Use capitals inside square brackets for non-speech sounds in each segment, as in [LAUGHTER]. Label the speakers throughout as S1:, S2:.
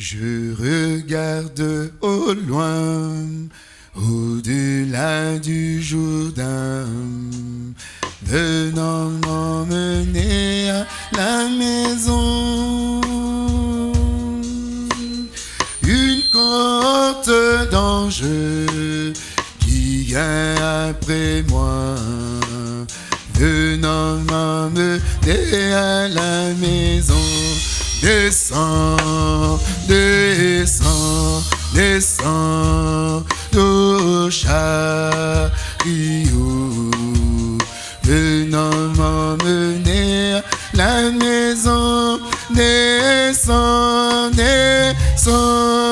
S1: Je regarde au loin, au-delà du Jourdain, venant m'emmener à la maison. Une cohorte d'anges qui vient après moi, venant m'emmener à la maison. Descends, descends, descends, au chariot, venant m'emmener la maison. Descends, descends,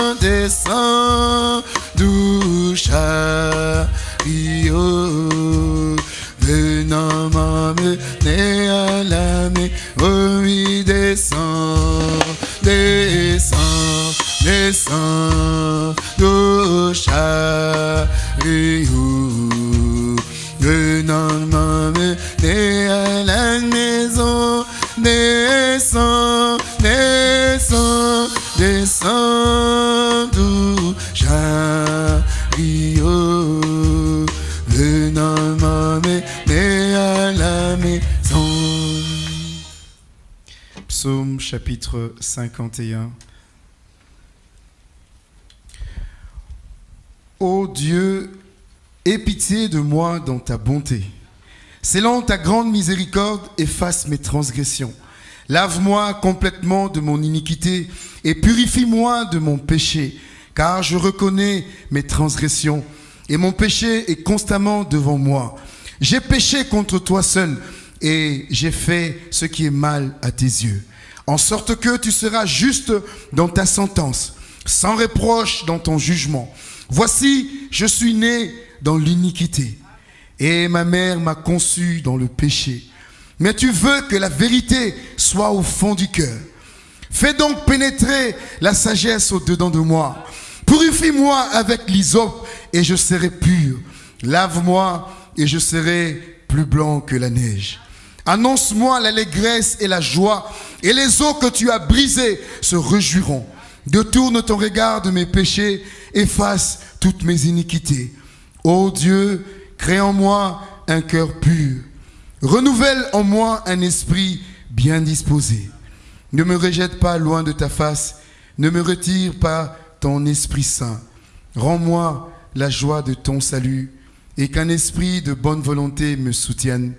S1: chapitre 51. Ô Dieu, aie pitié de moi dans ta bonté. Selon ta grande miséricorde, efface mes transgressions. Lave-moi complètement de mon iniquité et purifie-moi de mon péché, car je reconnais mes transgressions et mon péché est constamment devant moi. J'ai péché contre toi seul et j'ai fait ce qui est mal à tes yeux, en sorte que tu seras juste dans ta sentence, sans reproche dans ton jugement. Voici, je suis né dans l'iniquité et ma mère m'a conçu dans le péché. Mais tu veux que la vérité soit au fond du cœur. Fais donc pénétrer la sagesse au-dedans de moi. Purifie-moi avec l'hysope et je serai pur. Lave-moi et je serai plus blanc que la neige. Annonce-moi l'allégresse et la joie, et les eaux que tu as brisées se réjouiront. Détourne ton regard de mes péchés, efface toutes mes iniquités. Ô Dieu, crée en moi un cœur pur. Renouvelle en moi un esprit bien disposé. Ne me rejette pas loin de ta face, ne me retire pas ton Esprit Saint. Rends-moi la joie de ton salut et qu'un esprit de bonne volonté me soutienne.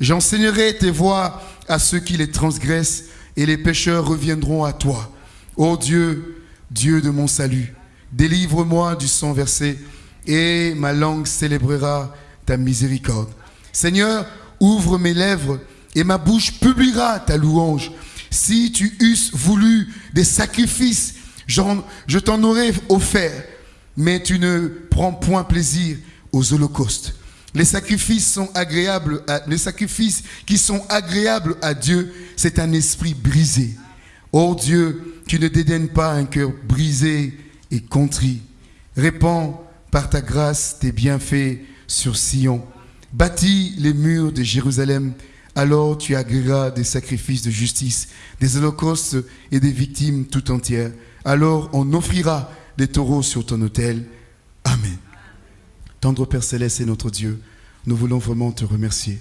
S1: J'enseignerai tes voies à ceux qui les transgressent et les pécheurs reviendront à toi. Ô Dieu, Dieu de mon salut, délivre-moi du sang versé et ma langue célébrera ta miséricorde. Seigneur, ouvre mes lèvres et ma bouche publiera ta louange. Si tu eusses voulu des sacrifices, je t'en aurais offert, mais tu ne prends point plaisir aux holocaustes. Les sacrifices sont agréables, à- les sacrifices qui sont agréables à Dieu, c'est un esprit brisé. Ô Dieu, tu ne dédaignes pas un cœur brisé et contrit. Répands par ta grâce tes bienfaits sur Sion. Bâtis les murs de Jérusalem, alors tu agréeras des sacrifices de justice, des holocaustes et des victimes tout entières. Alors on offrira des taureaux sur ton autel. Amen. Tendre Père Céleste et notre Dieu, nous voulons vraiment te remercier.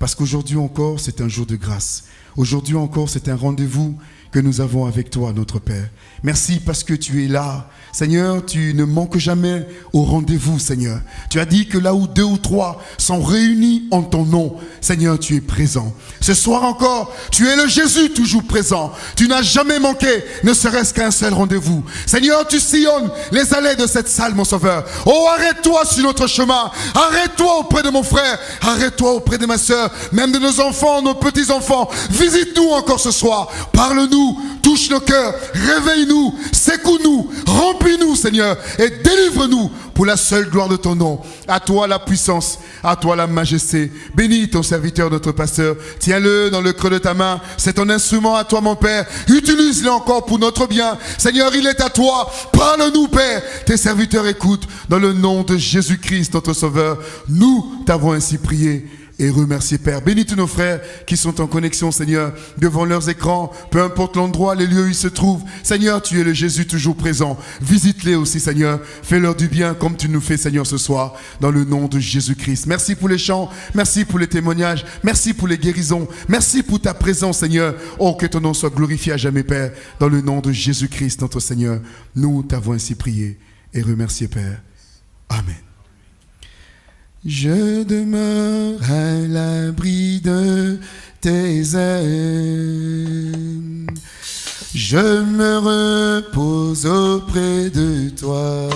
S1: Parce qu'aujourd'hui encore, c'est un jour de grâce. Aujourd'hui encore, c'est un rendez-vous que nous avons avec toi, notre Père. Merci parce que tu es là. Seigneur, tu ne manques jamais au rendez-vous, Seigneur. Tu as dit que là où deux ou trois sont réunis en ton nom, Seigneur, tu es présent. Ce soir encore, tu es le Jésus toujours présent. Tu n'as jamais manqué, ne serait-ce qu'un seul rendez-vous. Seigneur, tu sillonnes les allées de cette salle, mon Sauveur. Oh, arrête-toi sur notre chemin. Arrête-toi auprès de mon frère. Arrête-toi auprès de ma soeur, même de nos enfants, nos petits-enfants. Visite-nous encore ce soir. Parle-nous, touche nos cœurs, réveille-nous, secoue-nous, remplis-nous, Seigneur, et délivre-nous pour la seule gloire de ton nom. À toi la puissance, à toi la majesté. Bénis ton serviteur, notre pasteur. Tiens-le dans le creux de ta main. C'est ton instrument à toi, mon Père. Utilise-le encore pour notre bien. Seigneur, il est à toi. Parle-nous, Père. Tes serviteurs écoutent. Dans le nom de Jésus-Christ, notre Sauveur, nous t'avons ainsi prié. Et remercier, Père. Bénis tous nos frères qui sont en connexion, Seigneur, devant leurs écrans, peu importe l'endroit, les lieux où ils se trouvent. Seigneur, tu es le Jésus toujours présent. Visite-les aussi, Seigneur. Fais-leur du bien comme tu nous fais, Seigneur, ce soir, dans le nom de Jésus-Christ. Merci pour les chants, merci pour les témoignages, merci pour les guérisons, merci pour ta présence, Seigneur. Oh, que ton nom soit glorifié à jamais, Père, dans le nom de Jésus-Christ, notre Seigneur. Nous t'avons ainsi prié et remercié, Père. Amen. Je demeure à l'abri de tes ailes. Je me repose auprès de toi.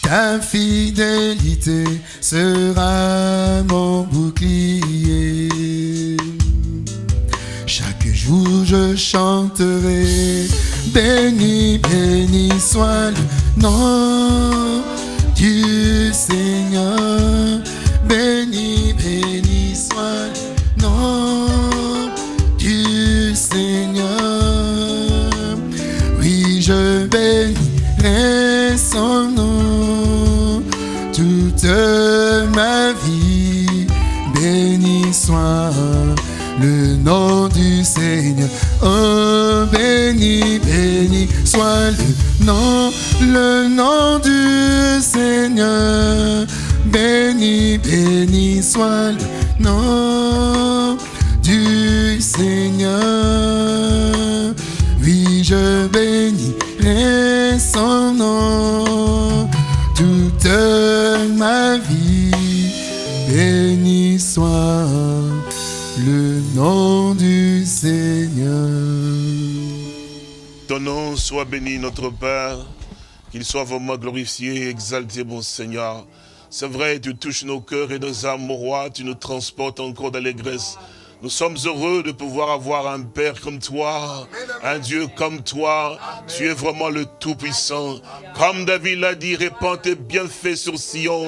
S1: Ta fidélité sera mon bouclier. Je chanterai, béni, béni soit le nom du Seigneur. Béni, béni soit le nom du Seigneur. Oui, je bénirai son nom toute ma vie. Béni soit le nom du Seigneur. Oh, béni, béni soit le nom, le nom du Seigneur. Béni, béni soit le nom du Seigneur. Oui, je bénirai son nom toute ma vie. Béni soit nom du Seigneur.
S2: Ton nom soit béni, notre Père. Qu'il soit vraiment glorifié et exalté, mon Seigneur. C'est vrai, tu touches nos cœurs et nos âmes, mon roi. Tu nous transportes encore d'allégresse. Nous sommes heureux de pouvoir avoir un Père comme toi, un Dieu comme toi. Tu es vraiment le Tout-Puissant. Comme David l'a dit, répands tes bienfaits sur Sion.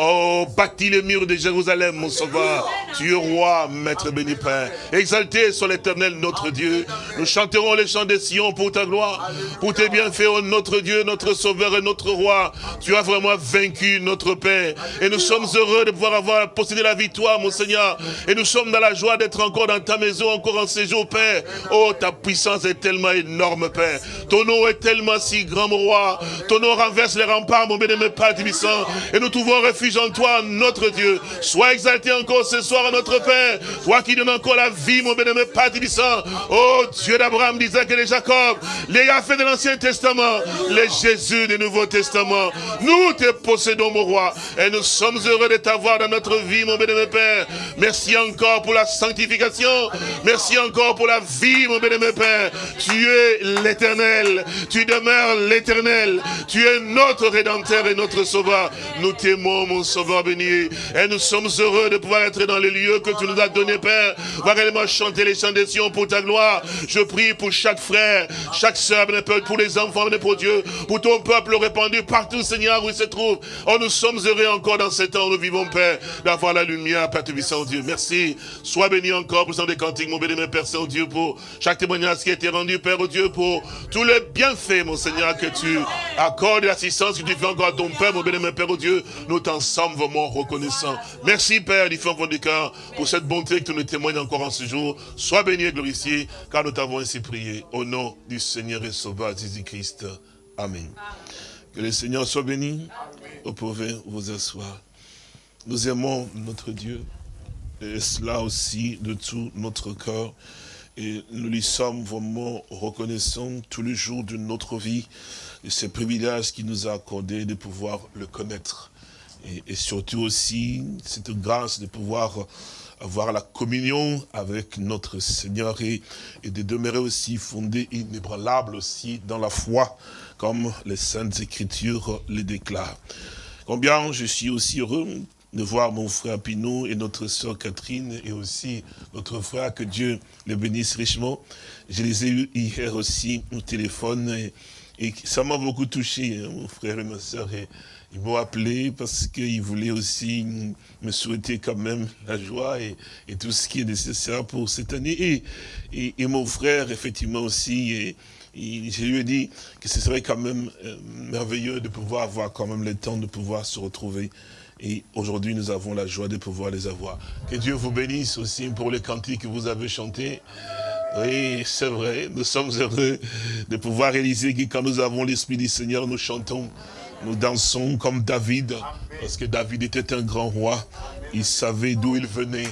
S2: Oh, bâtis les murs de Jérusalem, mon sauveur. Tu es roi, maître béni Père. Exalté sur l'éternel, notre Dieu. Nous chanterons les chants de Sion pour ta gloire, pour tes bienfaits, oh notre Dieu, notre sauveur et notre roi. Tu as vraiment vaincu notre Père. Et nous sommes heureux de pouvoir avoir possédé la victoire, mon Seigneur. Et nous sommes dans la joie d'être encore dans ta maison, encore en séjour, Père. Oh, ta puissance est tellement énorme, Père. Ton nom est tellement si grand, mon roi. Ton nom renverse les remparts, mon bien-aimé Père puissant. Et nous trouvons refuge en toi, notre Dieu. Sois exalté encore ce soir, notre Père. Toi qui donnes encore la vie, mon bien-aimé Père puissant. Oh, Dieu d'Abraham, d'Isaac et de Jacob. Les fait de l'Ancien Testament. Les Jésus du Nouveau Testament. Nous te possédons, mon roi. Et nous sommes heureux de t'avoir dans notre vie, mon bien-aimé Père. Merci encore pour la sanctification Merci encore pour la vie, mon bien-aimé Père. Tu es l'éternel. Tu demeures l'éternel. Tu es notre rédempteur et notre sauveur. Nous t'aimons, mon sauveur béni. Et nous sommes heureux de pouvoir être dans les lieux que tu nous as donnés, Père. Va réellement chanter les chants des Sion pour ta gloire. Je prie pour chaque frère, chaque soeur, pour les enfants, pour Dieu, pour ton peuple répandu partout, Seigneur, où il se trouve. Oh, nous sommes heureux encore dans ce temps où nous vivons, Père, d'avoir la lumière, Père Tubissant Dieu. Merci. Sois béni encore pour des cantiques, mon béni, Père Saint-Dieu, pour chaque témoignage qui a été rendu, Père oh Dieu, pour tous les bienfaits, mon Seigneur, que tu accordes l'assistance que tu fais encore à ton Père, mon béni, Père oh Dieu, nous t'en sommes vraiment reconnaissants. Merci, Père, du fond du cœur, pour cette bonté que tu nous témoignes encore en ce jour. Sois béni et glorifié, car nous t'avons ainsi prié, au nom du Seigneur et Sauveur Jésus-Christ. Amen. Que le Seigneur soit béni. Vous pouvez vous asseoir. Nous aimons notre Dieu et cela aussi de tout notre cœur. Et nous lui sommes vraiment reconnaissants tous les jours de notre vie, de ce privilège qu'il nous a accordé de pouvoir le connaître. Et, surtout aussi, cette grâce de pouvoir avoir la communion avec notre Seigneur et, et de demeurer aussi fondé, inébranlable aussi dans la foi, comme les Saintes Écritures le déclarent. Combien je suis aussi heureux de voir mon frère Pinot et notre soeur Catherine et aussi notre frère, que Dieu le bénisse richement. Je les ai eus hier aussi au téléphone et, ça m'a beaucoup touché, hein, mon frère et ma. Et, ils m'ont appelé parce qu'ils voulaient aussi me souhaiter quand même la joie et, tout ce qui est nécessaire pour cette année. Et, et, mon frère, effectivement aussi, et, je lui ai dit que ce serait quand même euh, merveilleux de pouvoir avoir quand même le temps de pouvoir se retrouver Et aujourd'hui, nous avons la joie de pouvoir les avoir. Que Dieu vous bénisse aussi pour les cantiques que vous avez chantés. Oui, c'est vrai, nous sommes heureux de pouvoir réaliser que quand nous avons l'Esprit du Seigneur, nous chantons, nous dansons comme David, parce que David était un grand roi, il savait d'où il venait,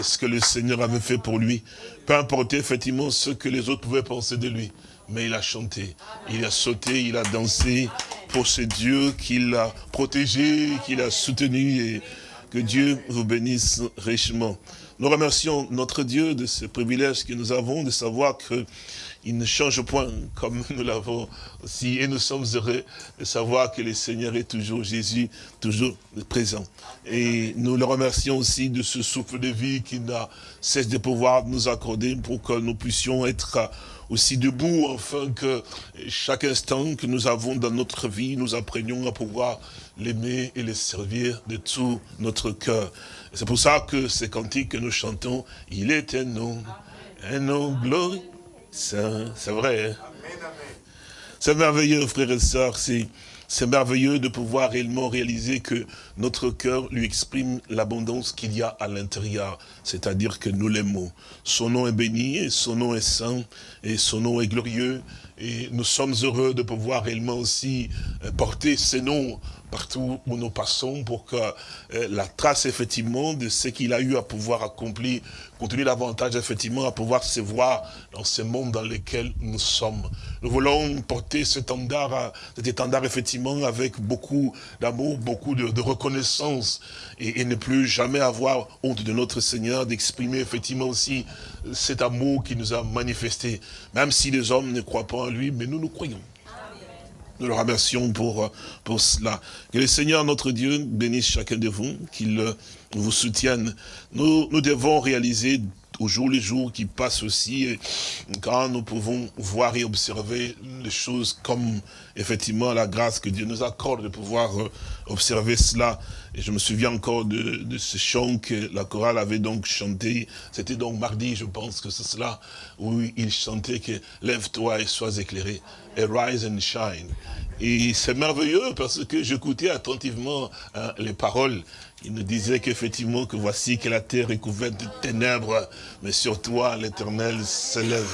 S2: et ce que le Seigneur avait fait pour lui. Peu importe effectivement ce que les autres pouvaient penser de lui, mais il a chanté, il a sauté, il a dansé pour ce Dieu qu'il a protégé, qu'il a soutenu, et que Dieu vous bénisse richement. Nous remercions notre Dieu de ce privilège que nous avons de savoir qu'il ne change point comme [LAUGHS] nous l'avons aussi. Et nous sommes heureux de savoir que le Seigneur est toujours Jésus, toujours présent. Et nous le remercions aussi de ce souffle de vie qui n'a cesse de pouvoir nous accorder pour que nous puissions être aussi debout, afin que chaque instant que nous avons dans notre vie, nous apprenions à pouvoir l'aimer et le servir de tout notre cœur. C'est pour ça que ces cantiques que nous chantons, il est un nom, un nom glorieux. C'est vrai. Hein? C'est merveilleux, frères et sœurs. C'est merveilleux de pouvoir réellement réaliser que notre cœur lui exprime l'abondance qu'il y a à l'intérieur. C'est-à-dire que nous l'aimons. Son nom est béni, et son nom est saint, et son nom est glorieux. Et nous sommes heureux de pouvoir réellement aussi euh, porter ces noms partout où nous passons pour que euh, la trace effectivement de ce qu'il a eu à pouvoir accomplir continue davantage effectivement à pouvoir se voir dans ce monde dans lequel nous sommes. Nous voulons porter cet étendard, cet étendard effectivement avec beaucoup d'amour, beaucoup de, reconnaissance et, et, ne plus jamais avoir honte de notre Seigneur, d'exprimer effectivement aussi cet amour qui nous a manifesté. Même si les hommes ne croient pas lui, mais nous nous croyons. Nous le remercions pour, pour cela. Que le Seigneur, notre Dieu, bénisse chacun de vous, qu'il vous soutienne. Nous, nous devons réaliser au jour les jours qui passent aussi, quand nous pouvons voir et observer les choses comme effectivement la grâce que Dieu nous accorde de pouvoir euh, observer cela. Et je me souviens encore de, ce chant que la chorale avait donc chanté. C'était donc mardi, je pense que c'est cela, où il chantait que « Lève-toi et sois éclairé » et « Rise and shine ». Et c'est merveilleux parce que j'écoutais attentivement hein, les paroles il nous disait qu'effectivement, que voici que la terre est couverte de ténèbres, mais sur toi, l'éternel s'élève.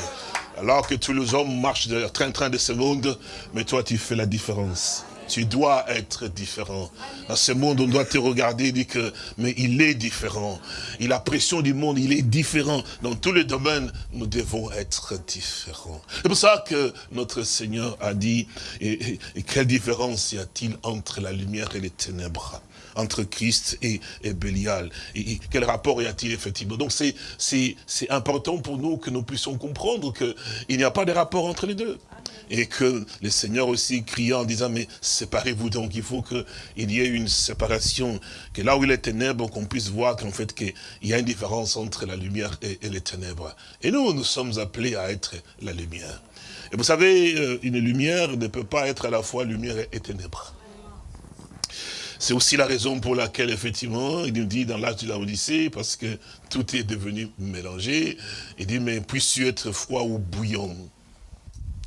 S2: Alors que tous les hommes marchent de train-train de ce monde, mais toi, tu fais la différence. Tu dois être différent. Dans ce monde, on doit te regarder et dire que, mais il est différent. Il a pression du monde, il est différent. Dans tous les domaines, nous devons être différents. C'est pour ça que notre Seigneur a dit, et quelle différence y a-t-il entre la lumière et les ténèbres? Entre Christ et, Bélial. Et, quel rapport y a-t-il effectivement Donc c'est important pour nous que nous puissions comprendre qu'il n'y a pas de rapport entre les deux. Et que le Seigneur aussi criant en disant, mais séparez-vous donc, il faut qu'il y ait une séparation, que là où il est ténèbres, qu'on puisse voir qu'en fait, qu'il y a une différence entre la lumière et, et les ténèbres. Et nous, nous sommes appelés à être la lumière. Et vous savez, euh, une lumière ne peut pas être à la fois lumière et ténèbres. C'est aussi la raison pour laquelle, effectivement, il nous dit dans l'âge de la Odyssée, parce que tout est devenu mélangé, il dit, mais puisses-tu être froid ou bouillant?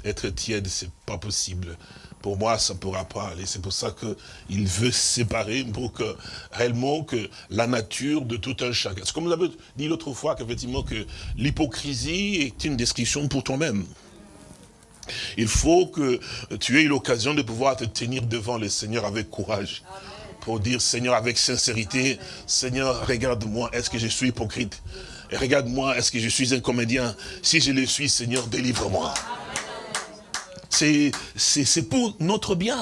S2: Être tiède, c'est pas possible. Pour moi, ça ne pourra pas aller. C'est pour ça qu'il veut séparer pour que, réellement, que la nature de tout un chacun. C'est comme avez dit l'autre fois, qu'effectivement, que l'hypocrisie est une description pour toi-même. Il faut que tu aies l'occasion de pouvoir te tenir devant le Seigneur avec courage pour dire, Seigneur, avec sincérité, Seigneur, regarde-moi, est-ce que je suis hypocrite? Regarde-moi, est-ce que je suis un comédien? Si je le suis, Seigneur, délivre-moi. C'est pour notre bien.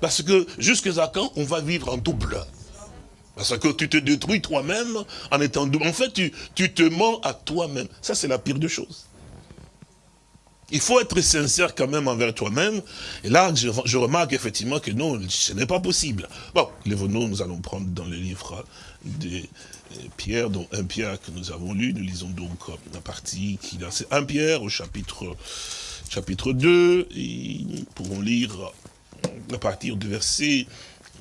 S2: Parce que jusqu'à quand on va vivre en double? Parce que tu te détruis toi-même en étant double. En fait, tu, tu te mens à toi-même. Ça, c'est la pire des choses. Il faut être sincère quand même envers toi-même. Et là, je, remarque effectivement que non, ce n'est pas possible. Bon, les nous nous allons prendre dans le livre de euh, Pierre, dont un Pierre que nous avons lu. Nous lisons donc la partie qui est un Pierre au chapitre, chapitre 2. Et nous pourrons lire à partir du verset,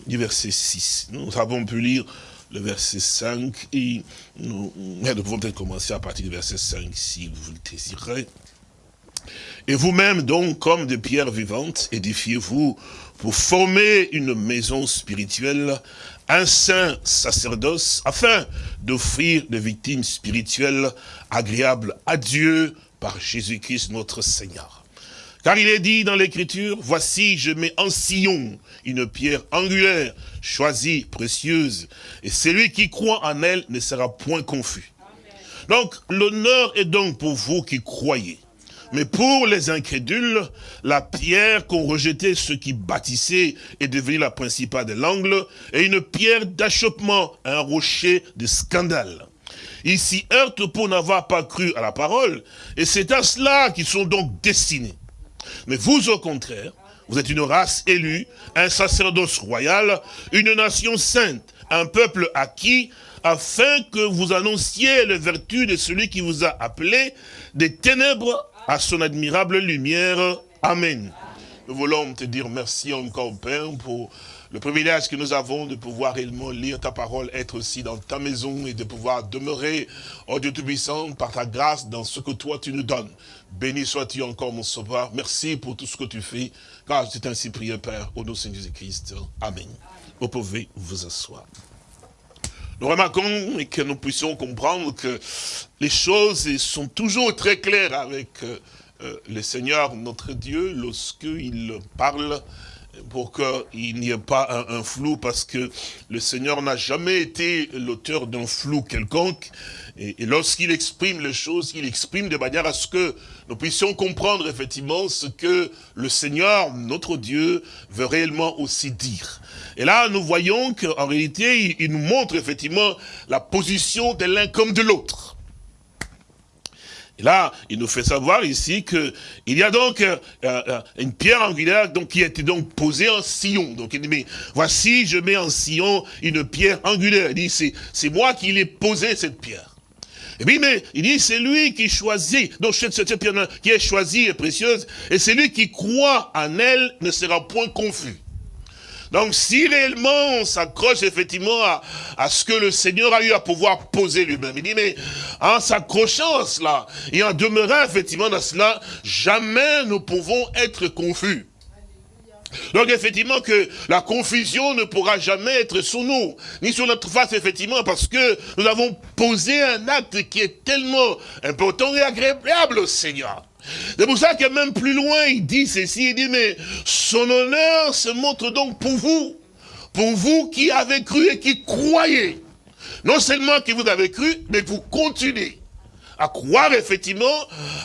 S2: du verset 6. Nous avons pu lire le verset 5 et nous, nous pouvons peut-être commencer à partir du verset 5 si vous le désirez. Et vous-même donc, comme des pierres vivantes, édifiez-vous pour former une maison spirituelle, un saint sacerdoce, afin d'offrir des victimes spirituelles agréables à Dieu par Jésus-Christ notre Seigneur. Car il est dit dans l'écriture, voici je mets en sillon une pierre angulaire, choisie, précieuse, et celui qui croit en elle ne sera point confus. Donc l'honneur est donc pour vous qui croyez. Mais pour les incrédules, la pierre qu'ont rejeté ceux qui bâtissaient est devenue la principale de l'angle et une pierre d'achoppement, un rocher de scandale. Ils s'y heurtent pour n'avoir pas cru à la parole, et c'est à cela qu'ils sont donc destinés. Mais vous, au contraire, vous êtes une race élue, un sacerdoce royal, une nation sainte, un peuple acquis, afin que vous annonciez les vertus de celui qui vous a appelé des ténèbres à son admirable lumière. Amen. Nous voulons te dire merci encore, Père, pour le privilège que nous avons de pouvoir réellement lire ta parole, être aussi dans ta maison et de pouvoir demeurer, oh Dieu Tout-Puissant, par ta grâce dans ce que toi tu nous donnes. Béni sois-tu encore, mon sauveur. Merci pour tout ce que tu fais, car c'est ainsi prié, Père, au nom de Jésus-Christ. Amen. Vous pouvez vous asseoir. Nous remarquons et que nous puissions comprendre que les choses sont toujours très claires avec euh, euh, le Seigneur, notre Dieu, lorsqu'il parle pour qu'il n'y ait pas un, flou, parce que le Seigneur n'a jamais été l'auteur d'un flou quelconque. Et, lorsqu'il exprime les choses, il exprime de manière à ce que nous puissions comprendre effectivement ce que le Seigneur, notre Dieu, veut réellement aussi dire. Et là, nous voyons qu'en réalité, il nous montre effectivement la position de l'un comme de l'autre. Et là, il nous fait savoir ici que il y a donc euh, euh, une pierre angulaire donc, qui a été donc posée en sillon. Donc il dit, mais voici, je mets en sillon une pierre angulaire. Il dit, c'est moi qui l'ai posé cette pierre. Et puis, mais il dit, c'est lui qui choisit, donc cette, cette pierre qui est choisie et précieuse, et c'est lui qui croit en elle ne sera point confus. Donc si réellement on s'accroche effectivement à, ce que le Seigneur a eu à pouvoir poser lui-même, il dit mais en s'accrochant à cela et en demeurant effectivement dans cela, jamais nous pouvons être confus. Donc effectivement que la confusion ne pourra jamais être sur nous, ni sur notre face effectivement, parce que nous avons posé un acte qui est tellement important et agréable au Seigneur. C'est pour ça que même plus loin, il dit ceci, il dit, mais son honneur se montre donc pour vous, pour vous qui avez cru et qui croyez. Non seulement que vous avez cru, mais vous continuez à croire effectivement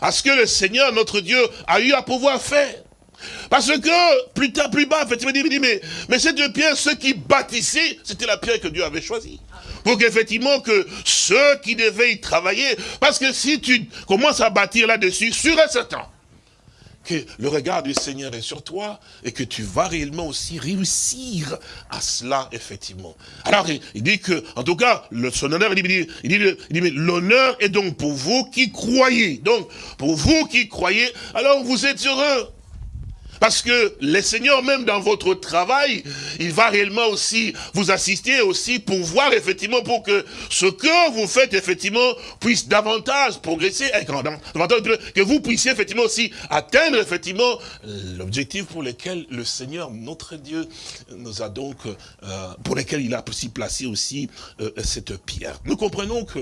S2: à ce que le Seigneur, notre Dieu, a eu à pouvoir faire. Parce que, plus tard, plus bas, effectivement, il dit, mais, mais cette pierre, ceux qui bâtissaient, c'était la pierre que Dieu avait choisie pour qu'effectivement que ceux qui devaient y travailler, parce que si tu commences à bâtir là-dessus, sûr et certain, que le regard du Seigneur est sur toi et que tu vas réellement aussi réussir à cela, effectivement. Alors, il, dit que, en tout cas, le, son honneur, il dit, il l'honneur est donc pour vous qui croyez. Donc, pour vous qui croyez, alors vous êtes heureux. Parce que le Seigneur, même dans votre travail, il va réellement aussi vous assister aussi pour voir effectivement pour que ce que vous faites effectivement puisse davantage progresser, que vous puissiez effectivement aussi atteindre effectivement l'objectif pour lequel le Seigneur, notre Dieu, nous a donc, euh, pour lequel il a aussi placé aussi euh, cette pierre. Nous comprenons que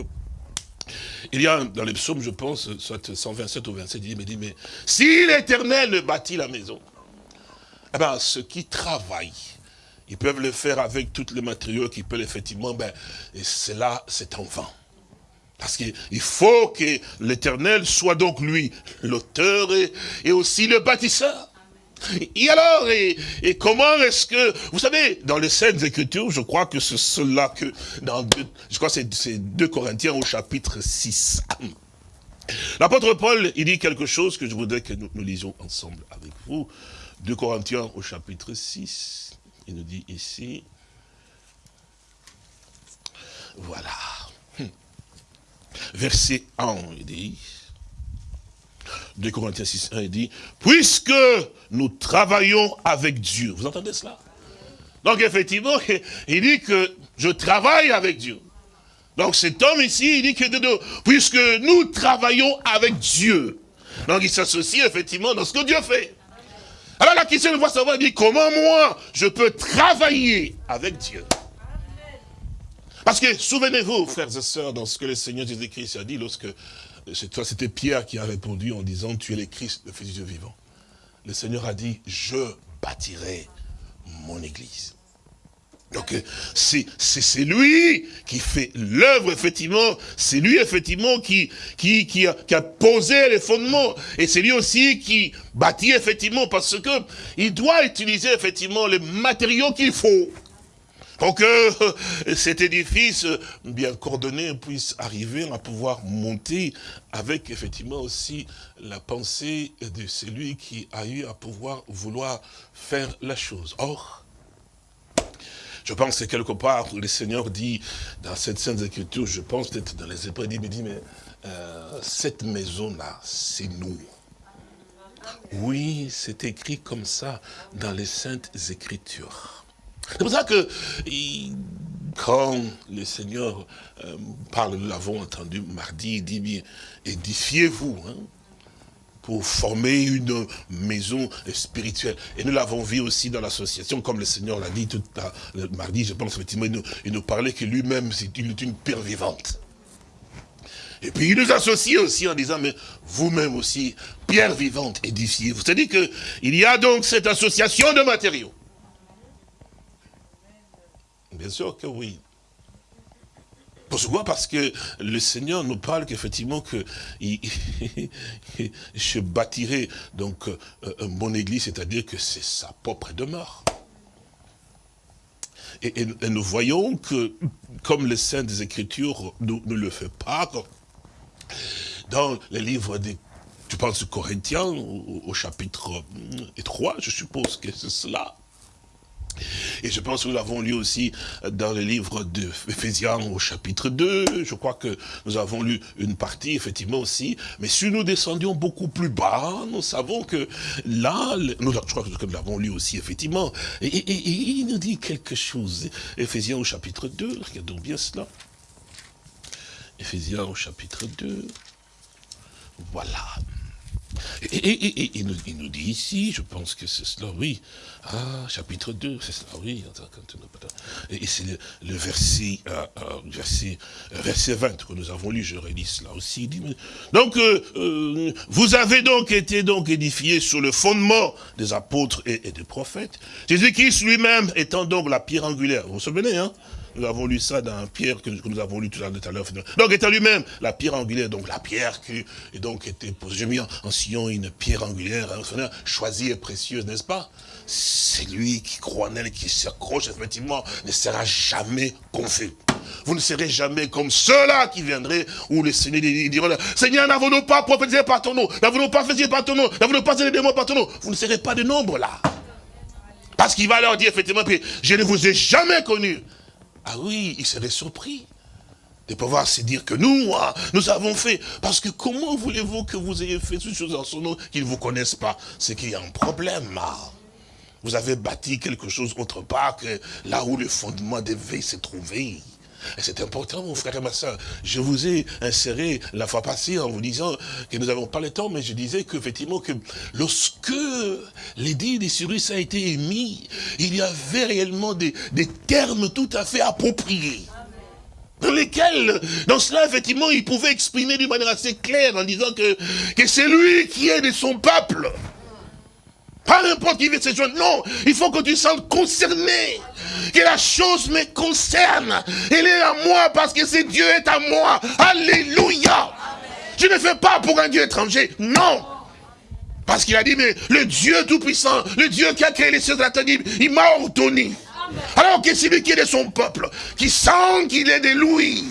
S2: il y a dans les psaumes, je pense, soit 127 ou 27, il dit, mais, si l'éternel bâtit la maison, eh bien, ceux qui travaillent, ils peuvent le faire avec tous les matériaux qu'ils peuvent effectivement, ben, et cela, c'est en vain. Parce qu'il faut que l'éternel soit donc lui, l'auteur et, aussi le bâtisseur. Et alors, et, comment est-ce que, vous savez, dans les Saintes Écritures, je crois que c'est cela que, dans je crois que c'est 2 Corinthiens au chapitre 6. L'apôtre Paul, il dit quelque chose que je voudrais que nous, nous lisions ensemble avec vous. 2 Corinthiens au chapitre 6, il nous dit ici, voilà, hum. verset 1, il dit, 2 Corinthiens 6, 1, il dit, puisque nous travaillons avec Dieu. Vous entendez cela? Donc effectivement, [LAUGHS] il dit que je travaille avec Dieu. Donc cet homme ici, il dit que puisque nous travaillons avec Dieu, Donc il s'associe effectivement dans ce que Dieu fait. Alors la question de voir savoir, dit, comment moi, je peux travailler avec Dieu? Parce que, souvenez-vous, frères et sœurs, dans ce que le Seigneur Jésus-Christ a dit lorsque, c'était Pierre qui a répondu en disant, tu es le Christ, le Fils du Dieu vivant. Le Seigneur a dit, je bâtirai mon église. Donc c'est lui qui fait l'œuvre, effectivement. C'est lui, effectivement, qui, qui, qui, a, qui, a, posé les fondements. Et c'est lui aussi qui bâtit, effectivement, parce que il doit utiliser, effectivement, les matériaux qu'il faut. Pour que [LAUGHS] cet édifice bien coordonné puisse arriver à pouvoir monter avec, effectivement, aussi la pensée de celui qui a eu à pouvoir vouloir faire la chose. Or, je pense que quelque part, le Seigneur dit, dans cette Sainte Écriture, je pense peut-être dans les Hébreux, il me dit, mais euh, cette maison-là, c'est nous. Oui, c'est écrit comme ça dans les Saintes Écritures. C'est pour ça que, quand le Seigneur euh, parle, nous l'avons entendu mardi, il dit bien, édifiez-vous. Hein pour former une maison spirituelle. Et nous l'avons vu aussi dans l'association, comme le Seigneur l'a dit tout le mardi, je pense effectivement, il nous, parlait que lui-même, c'est une, pierre vivante. Et puis il nous associe aussi en disant, mais vous-même aussi, pierre vivante, édifiée. Vous savez qu'il y a donc cette association de matériaux. Bien sûr que oui. Pourquoi? Parce que le Seigneur nous parle qu'effectivement que [LAUGHS] je bâtirai donc euh, mon église, c'est-à-dire que c'est sa propre demeure. Et, nous voyons que, comme le Saint des Écritures ne, le fait pas, dans les livres des tu penses Corinthiens, au, au chapitre 3, je suppose que c'est cela. Et je pense que nous l'avons lu aussi dans le livre de Ephésiens au chapitre 2. Je crois que nous avons lu une partie, effectivement aussi. Mais si nous descendions beaucoup plus bas, nous savons que là, nous, je crois que nous l'avons lu aussi, effectivement. Et, il nous dit quelque chose. Ephésiens au chapitre 2, regardons bien cela. Ephésiens au chapitre 2. Voilà. Et, il, nous, dit ici, je pense que c'est cela, oui. Ah, chapitre 2, c'est cela, oui. Et, c'est le, verset, euh, euh, verset, euh, verset 20 que nous avons lu, je relis cela aussi. donc, vous avez donc été donc édifiés sur le fondement des apôtres et, et des prophètes. Jésus-Christ lui-même étant donc la pierre angulaire. Vous vous souvenez, hein? Nous avons lu ça dans Pierre, que nous avons lu tout à l'heure. Donc, étant lui-même la pierre angulaire, donc la pierre qui est donc était posée. J'ai mis en, sillon une pierre angulaire, hein, choisie et précieuse, n'est-ce pas? C'est lui qui croit en elle, qui s'accroche, effectivement, ne sera jamais confus. Vous ne serez jamais comme ceux-là qui viendraient, où le Seigneur dira, Seigneur, n'avons-nous pas prophétisé par ton nom? N'avons-nous pas fait par ton nom? N'avons-nous pas fait des mots par ton nom Vous ne serez pas de nombre là. Parce qu'il va leur dire effectivement, je ne vous ai jamais connu. Ah oui, il serait surpris de pouvoir se dire que nous, ah, nous avons fait. Parce que comment voulez-vous que vous ayez fait ces choses en son nom qu'ils ne vous connaissent pas? C'est qu'il y a un problème. Vous avez bâti quelque chose autre part que là où le fondement devait se trouver. Et c'est important, mon frère et ma soeur. Je vous ai inséré la fois passée en vous disant que nous n'avons pas le temps, mais je disais qu'effectivement, que lorsque l'édit des Cyrus a été émis, il y avait réellement des, termes tout à fait appropriés dans lesquels, dans cela, effectivement, il pouvait exprimer d'une manière assez claire en disant que, que c'est lui qui est de son peuple. Pas n'importe qui veut se joindre. Non, il faut que tu sentes concerné. Que la chose me concerne. Elle est à moi parce que ce Dieu est à moi. Alléluia. Je ne fais pas pour un Dieu étranger. Non. Parce qu'il a dit, mais le Dieu Tout-Puissant, le Dieu qui a créé les cieux de la terre, il m'a ordonné. Alors que c'est lui qui est de son peuple, qui sent qu'il est de lui.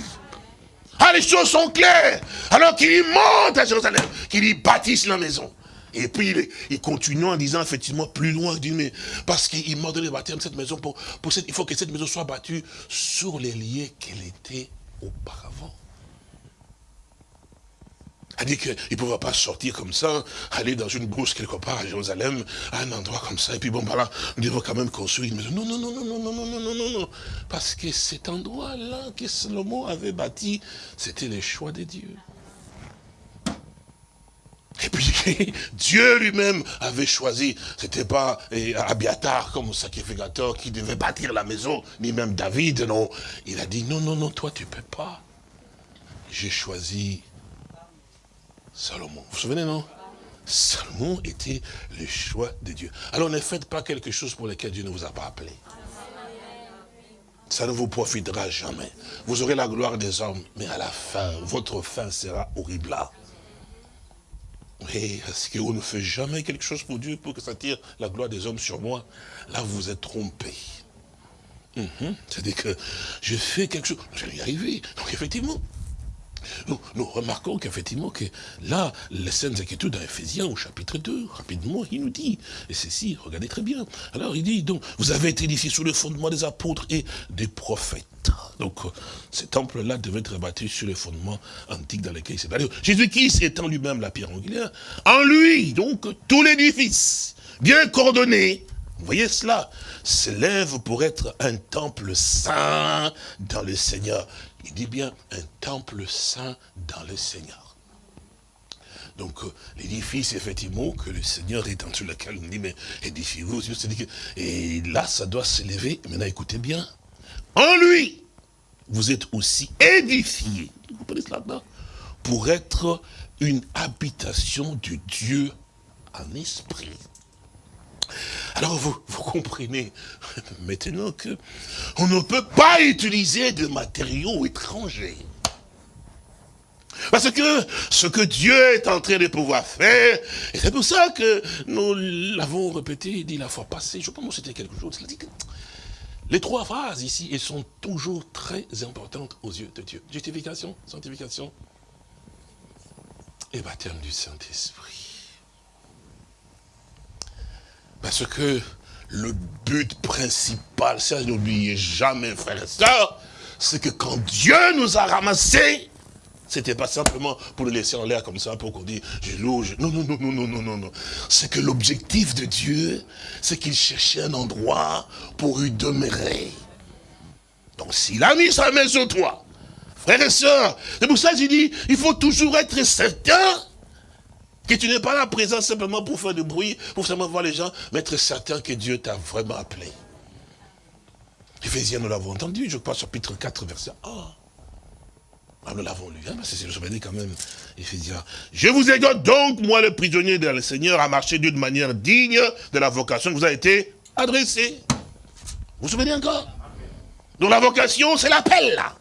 S2: Ah, les choses sont claires. Alors qu'il monte à Jérusalem, qu'il y bâtisse la maison. Et puis, il, continue en disant, effectivement, plus loin, il dit, mais parce qu'il m'a donné le baptême cette maison, pour, pour cette, il faut que cette maison soit battue sur les liens qu'elle était auparavant. dit qu'il ne pouvait pas sortir comme ça, aller dans une brousse quelque part à Jérusalem, à un endroit comme ça, et puis bon, voilà, nous devons quand même construire une maison. Non, non, non, non, non, non, non, non, non, non, non. Parce que cet endroit-là que Salomon avait bâti, c'était le choix de Dieu. Et puis, [LAUGHS] Dieu lui-même avait choisi, c'était pas eh, Abiatar comme sacrificateur qui devait bâtir la maison, ni même David, non. Il a dit, non, non, non, toi tu peux pas. J'ai choisi Salomon. Vous vous souvenez, non? Salomon était le choix de Dieu. Alors ne faites pas quelque chose pour lequel Dieu ne vous a pas appelé. Ça ne vous profitera jamais. Vous aurez la gloire des hommes, mais à la fin, votre fin sera horrible. Oui, est-ce qu'on ne fait jamais quelque chose pour Dieu pour que ça tire la gloire des hommes sur moi? Là, vous vous êtes trompé. Mhm. C'est-à-dire que je fais quelque chose, je vais y arriver. Donc effectivement, nous, remarquons qu'effectivement, que là, les scènes Écritures dans Ephésiens au chapitre 2, rapidement, il nous dit, et ceci, regardez très bien. Alors il dit, donc, vous avez été édifiés sous le fondement des apôtres et des prophètes. Donc, ce temple-là devait être bâti sur les fondements antiques dans lesquels il s'est bâti. Jésus-Christ étant lui-même la pierre angulaire, en lui, donc, tout l'édifice, bien coordonné, vous voyez cela, s'élève pour être un temple saint dans le Seigneur. Il dit bien un temple saint dans le Seigneur. Donc, euh, l'édifice, effectivement, que le Seigneur est en sur lequel on dit, mais édifiez-vous. Et là, ça doit s'élever. Maintenant, écoutez bien. En lui, vous êtes aussi édifiés. Vous comprenez cela Pour être une habitation du Dieu en esprit. Alors vous, vous comprenez [LAUGHS] maintenant que on ne peut pas utiliser de matériaux étrangers. Parce que ce que Dieu est en train de pouvoir faire, et c'est pour ça que nous l'avons répété, dit la fois passée, je pense que c'était quelque chose, les trois phrases ici, elles sont toujours très importantes aux yeux de Dieu. Justification, sanctification et baptême du Saint-Esprit. Parce que le but principal, ça n'oubliez jamais, frères et sœurs, c'est que quand Dieu nous a ramassés, c'était pas simplement pour le laisser en l'air comme ça, pour qu'on dise, je loue, je... Non, non, non, non, non, non, non, non. C'est que l'objectif de Dieu, c'est qu'il cherchait un endroit pour y demeurer. Donc s'il a mis sa main sur toi, frères et sœurs, c'est pour ça que j'ai dit, il faut toujours être certain que tu n'es pas là présent simplement pour faire du bruit, pour simplement voir les gens, mais être certain que Dieu t'a vraiment appelé. Éphésiens, nous l'avons entendu, je crois, chapitre 4, verset 1. Ah, nous l'avons lu, hein, c'est je dit quand même, Éphésiens. Je vous exhorte donc, moi le prisonnier de le Seigneur, à marcher d'une manière digne de la vocation qui vous a été adressée. Vous vous souvenez encore? Donc la vocation, c'est l'appel, là.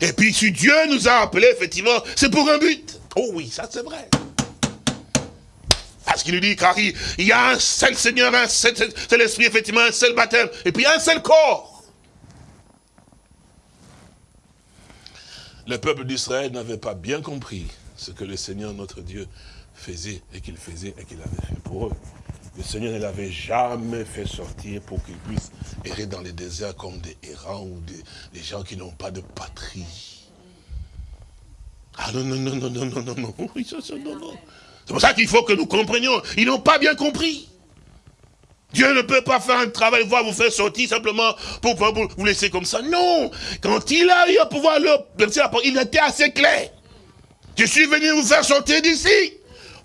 S2: Et puis si Dieu nous a appelés, effectivement, c'est pour un but. Oh oui, ça c'est vrai. Parce qu'il nous dit, car il, y a un seul Seigneur, un seul, seul esprit, effectivement, un seul baptême, et puis un seul corps. Le peuple d'Israël n'avait pas bien compris ce que le Seigneur, notre Dieu, faisait et qu'il faisait et qu'il avait fait pour eux. Le Seigneur ne l'avait jamais fait sortir pour qu'ils puissent errer dans les déserts comme des errants ou des gens qui n'ont pas de patrie. Ah non, non, non, non, non, non, non, non, [LAUGHS] non, non. C'est pour ça qu'il faut que nous comprenions. Ils n'ont pas bien compris. Dieu ne peut pas faire un travail, voir vous faire sortir simplement pour, vous laisser comme ça. Non. Quand il a eu à pouvoir leur il était assez clair. Je suis venu vous faire sortir d'ici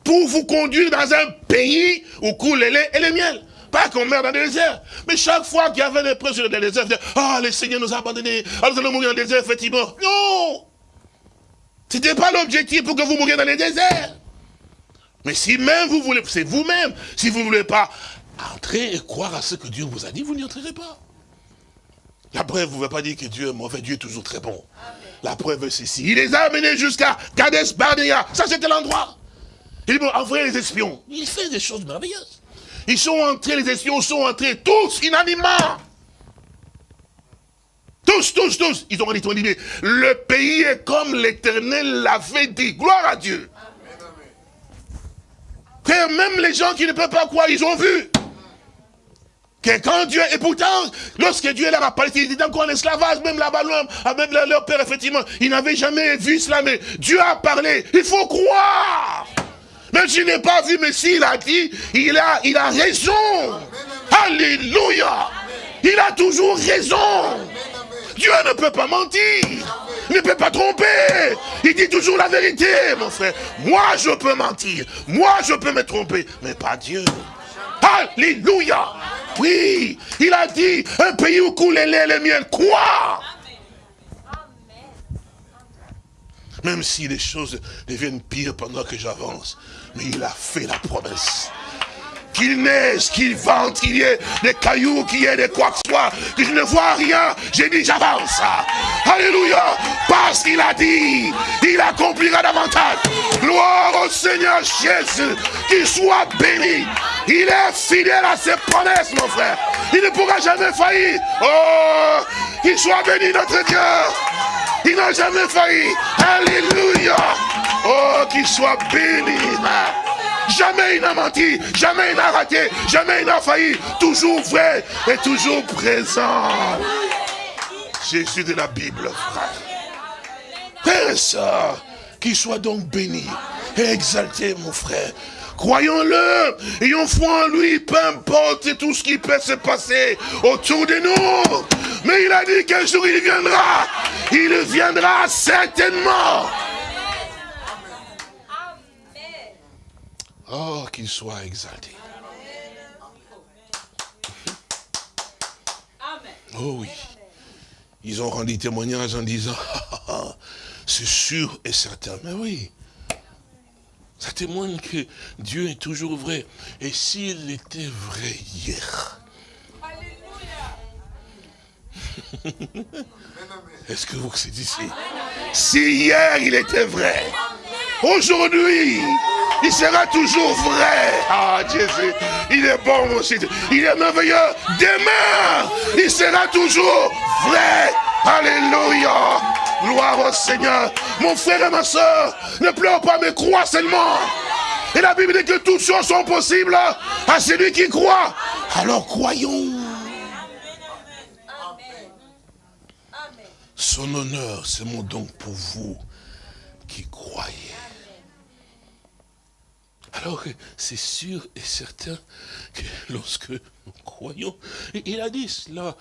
S2: pour vous conduire dans un pays où coule les lait et les miel. Pas qu'on meurt dans le désert. Mais chaque fois qu'il y avait des preuves sur le désert, ah, oh, le Seigneur nous a abandonnés. Alors nous allons mourir dans le désert, effectivement. Non ce n'était pas l'objectif pour que vous mouriez dans les déserts. Mais si même vous voulez, c'est vous-même, si vous ne voulez pas entrer et croire à ce que Dieu vous a dit, vous n'y entrerez pas. La preuve, vous ne pouvez pas dire que Dieu est mauvais, Dieu est toujours très bon. La preuve, c'est ceci. Il les a amenés jusqu'à Kades Barnea. Ça, c'était l'endroit. Il dit, bon, envoyez les espions. Il fait des choses merveilleuses. Ils sont entrés, les espions sont entrés, tous inanimants. Tous, tous, tous, ils ont dit, le pays est comme l'éternel l'avait dit. Gloire à Dieu. Que même les gens qui ne peuvent pas croire, ils ont vu. Que quand Dieu, et pourtant, lorsque Dieu leur a parlé, il était encore en esclavage, même là-bas, même leur père, effectivement, ils n'avaient jamais vu cela, mais Dieu a parlé, il faut croire. Même s'il n'est pas vu, mais s'il a dit, il a, il a raison. Alléluia. Il a toujours raison. Dieu ne peut pas mentir. Ne peut pas tromper. Il dit toujours la vérité, mon frère. Moi, je peux mentir. Moi, je peux me tromper. Mais pas Dieu. Alléluia. Oui, il a dit, un pays où coule les lait les. Quoi? Même si les choses deviennent pires pendant que j'avance. Mais il a fait la promesse qu'il neige, qu'il vente, qu'il y ait des cailloux, qu'il y ait des quoi que ce soit, que je ne vois rien, j'ai dit j'avance. Alléluia. Parce qu'il a dit, il accomplira davantage. Gloire au Seigneur Jésus, qu'il soit béni. Il est fidèle à ses promesses, mon frère. Il ne pourra jamais faillir. Oh, qu'il soit béni notre Dieu. Il n'a jamais failli. Alléluia. Oh, qu'il soit béni. Jamais il n'a menti, jamais il n'a raté, jamais il n'a failli. Toujours vrai et toujours présent. Jésus de la Bible, frère. Frère et soeur, qu'il soit donc béni et exalté, mon frère. Croyons-le, ayons foi en lui, peu importe tout ce qui peut se passer autour de nous. Mais il a dit qu'un jour il viendra. Il viendra certainement. Oh, qu'il soit exalté. Oh oui. Ils ont rendu témoignage en disant, [LAUGHS] c'est sûr et certain. Mais oui, ça témoigne que Dieu est toujours vrai. Et s'il était vrai hier, [LAUGHS] est-ce que vous c'est ici Si hier il était vrai, aujourd'hui, il sera toujours vrai. Ah, Jésus, il est bon aussi. Il est merveilleux. Demain, il sera toujours vrai. Alléluia. Gloire au Seigneur. Mon frère et ma soeur, ne pleure pas, mais crois seulement. Et la Bible dit que toutes choses sont possibles à celui qui croit. Alors croyons. Son honneur, c'est mon don pour vous qui croyez. Alors c'est sûr et certain que lorsque nous croyons, il a dit cela,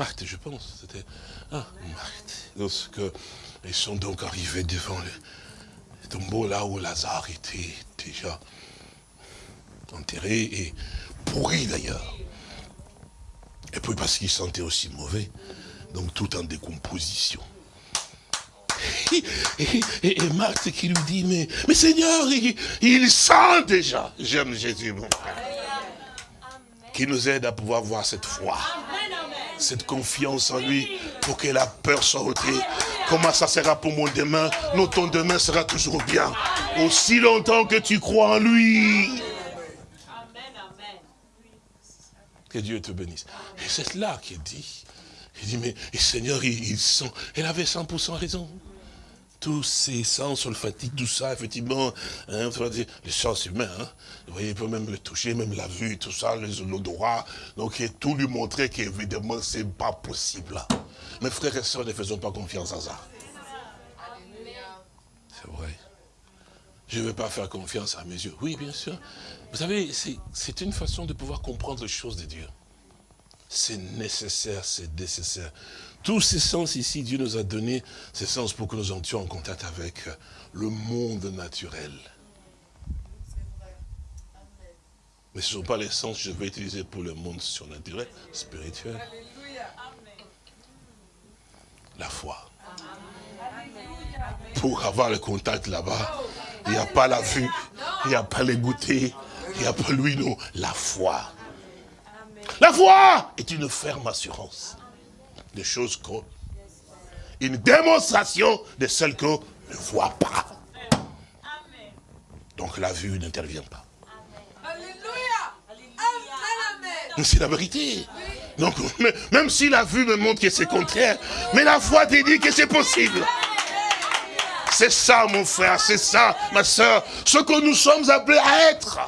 S2: Marthe, je pense, c'était ah, Marthe, lorsque ils sont donc arrivés devant le tombeau là où Lazare était déjà enterré et pourri d'ailleurs. Et puis parce qu'il sentait aussi mauvais, donc tout en décomposition. Et, Marthe qui lui dit, mais, mais Seigneur, il, sent déjà. J'aime Jésus, mon frère. Qui nous aide à pouvoir voir cette foi, cette confiance en lui, pour que la peur soit ôtée. Comment ça sera pour mon demain? Non, ton demain sera toujours bien. Aussi longtemps que tu crois en lui. Que Dieu te bénisse. Et c'est là qu'il dit. Il dit, mais Seigneur, il, il sent. Elle avait 100% raison tous ces sens olfatiques, tout ça, effectivement, hein, les sens humains, hein, vous voyez, il peut même le toucher, même la vue, tout ça, l'odorat, donc et tout lui montrer qu'évidemment, c'est pas possible. Mes frères et sœurs, ne faisons pas confiance à ça. C'est vrai. Je ne veux pas faire confiance à mes yeux. Oui, bien sûr. Vous savez, c'est une façon de pouvoir comprendre les choses de Dieu. C'est nécessaire, c'est nécessaire. Tous ces sens ici, Dieu nous a donné ces sens pour que nous entrions en contact avec euh, le monde naturel. Mais ce ne sont pas les sens que je vais utiliser pour le monde surnaturel, spirituel. La foi. Pour avoir le contact là-bas, il n'y a pas la vue, il n'y a pas les goûter, il n'y a pas lui, non, la foi. La foi est une ferme assurance des choses qu'on... Une démonstration de celles qu'on ne voit pas. Donc la vue n'intervient pas. C'est la vérité. Donc, même si la vue me montre que c'est contraire, mais la foi te dit que c'est possible. C'est ça, mon frère, c'est ça, ma soeur, ce que nous sommes appelés à être.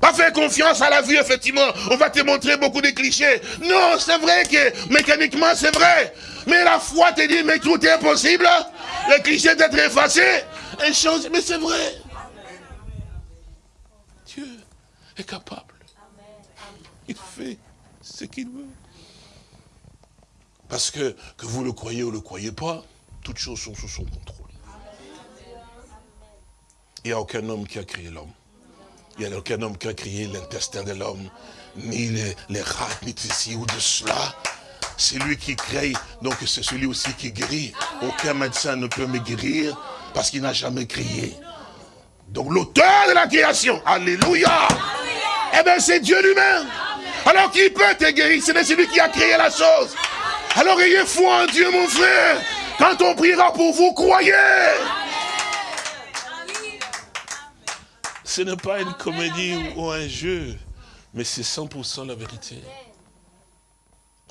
S2: Pas faire confiance à la vue, effectivement. On va te montrer beaucoup de clichés. Non, c'est vrai que mécaniquement, c'est vrai. Mais la foi te dit, mais tout est possible. Les clichés d'être effacés. Et chose, mais c'est vrai. Dieu est capable. Il fait ce qu'il veut. Parce que, que vous le croyez ou le croyez pas, toutes choses sont sous son contrôle. Il n'y a aucun homme qui a créé l'homme. Il n'y a aucun homme qui a créé l'intestin de l'homme, ni les, les rats, ni ceci ou de cela. C'est lui qui crée, donc c'est celui aussi qui guérit. Aucun médecin ne peut me guérir parce qu'il n'a jamais créé. Donc l'auteur de la création, alléluia, eh bien c'est Dieu lui-même. Alors qui peut te guérir? C'est celui qui a créé la chose. Alors ayez foi en Dieu mon frère. Quand on priera pour vous, croyez. Ce n'est pas une comédie ou un jeu, mais c'est 100% la vérité.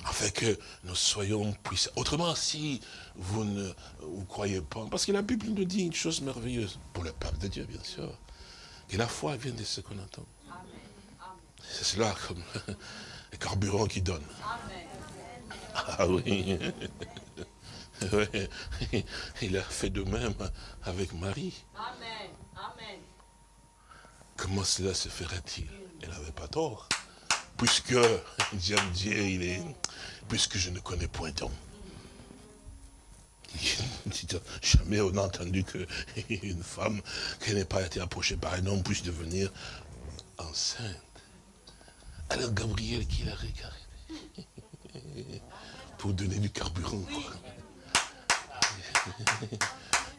S2: Afin que nous soyons puissants. Autrement, si vous ne vous croyez pas, parce que la Bible nous dit une chose merveilleuse, pour le peuple de Dieu, bien sûr, que la foi vient de ce qu'on entend. C'est cela comme [LAUGHS] le carburant qui donne. Ah oui. [LAUGHS] Il a fait de même avec Marie. Amen. Comment cela se ferait-il? Elle n'avait pas tort. Puisque [LAUGHS] j'aime Dieu, il est. Puisque je ne connais point d'homme. [LAUGHS] Jamais on a entendu qu'une [LAUGHS] femme qui n'ait pas été approchée par un homme puisse devenir enceinte. Alors Gabriel qui l'a regardé pour donner du carburant.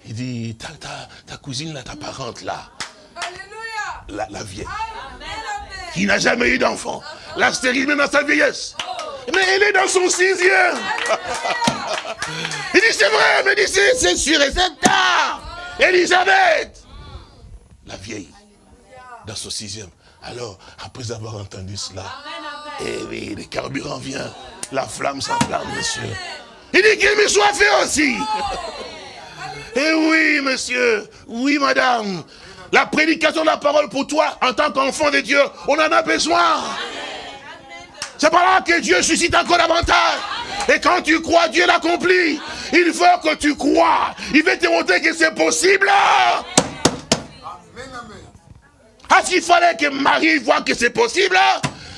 S2: Il dit, ta, ta cousine là, ta parente là, la, la vieille, qui n'a jamais eu d'enfant, la stérile même dans sa vieillesse. Mais elle est dans son sixième. Il dit, c'est vrai, mais dit, c'est sûr et c'est tard. Elisabeth, la vieille, dans son sixième. Alors, après avoir entendu cela, eh oui, le carburant vient, la flamme s'enflamme, monsieur. Il dit qu'il me soit fait aussi. Eh oui, monsieur, oui, madame, la prédication de la parole pour toi, en tant qu'enfant de Dieu, on en a besoin. C'est par là que Dieu suscite encore davantage. Et quand tu crois, Dieu l'accomplit. Il veut que tu crois. Il veut te montrer que c'est possible. Ah, s'il fallait que Marie voit que c'est possible,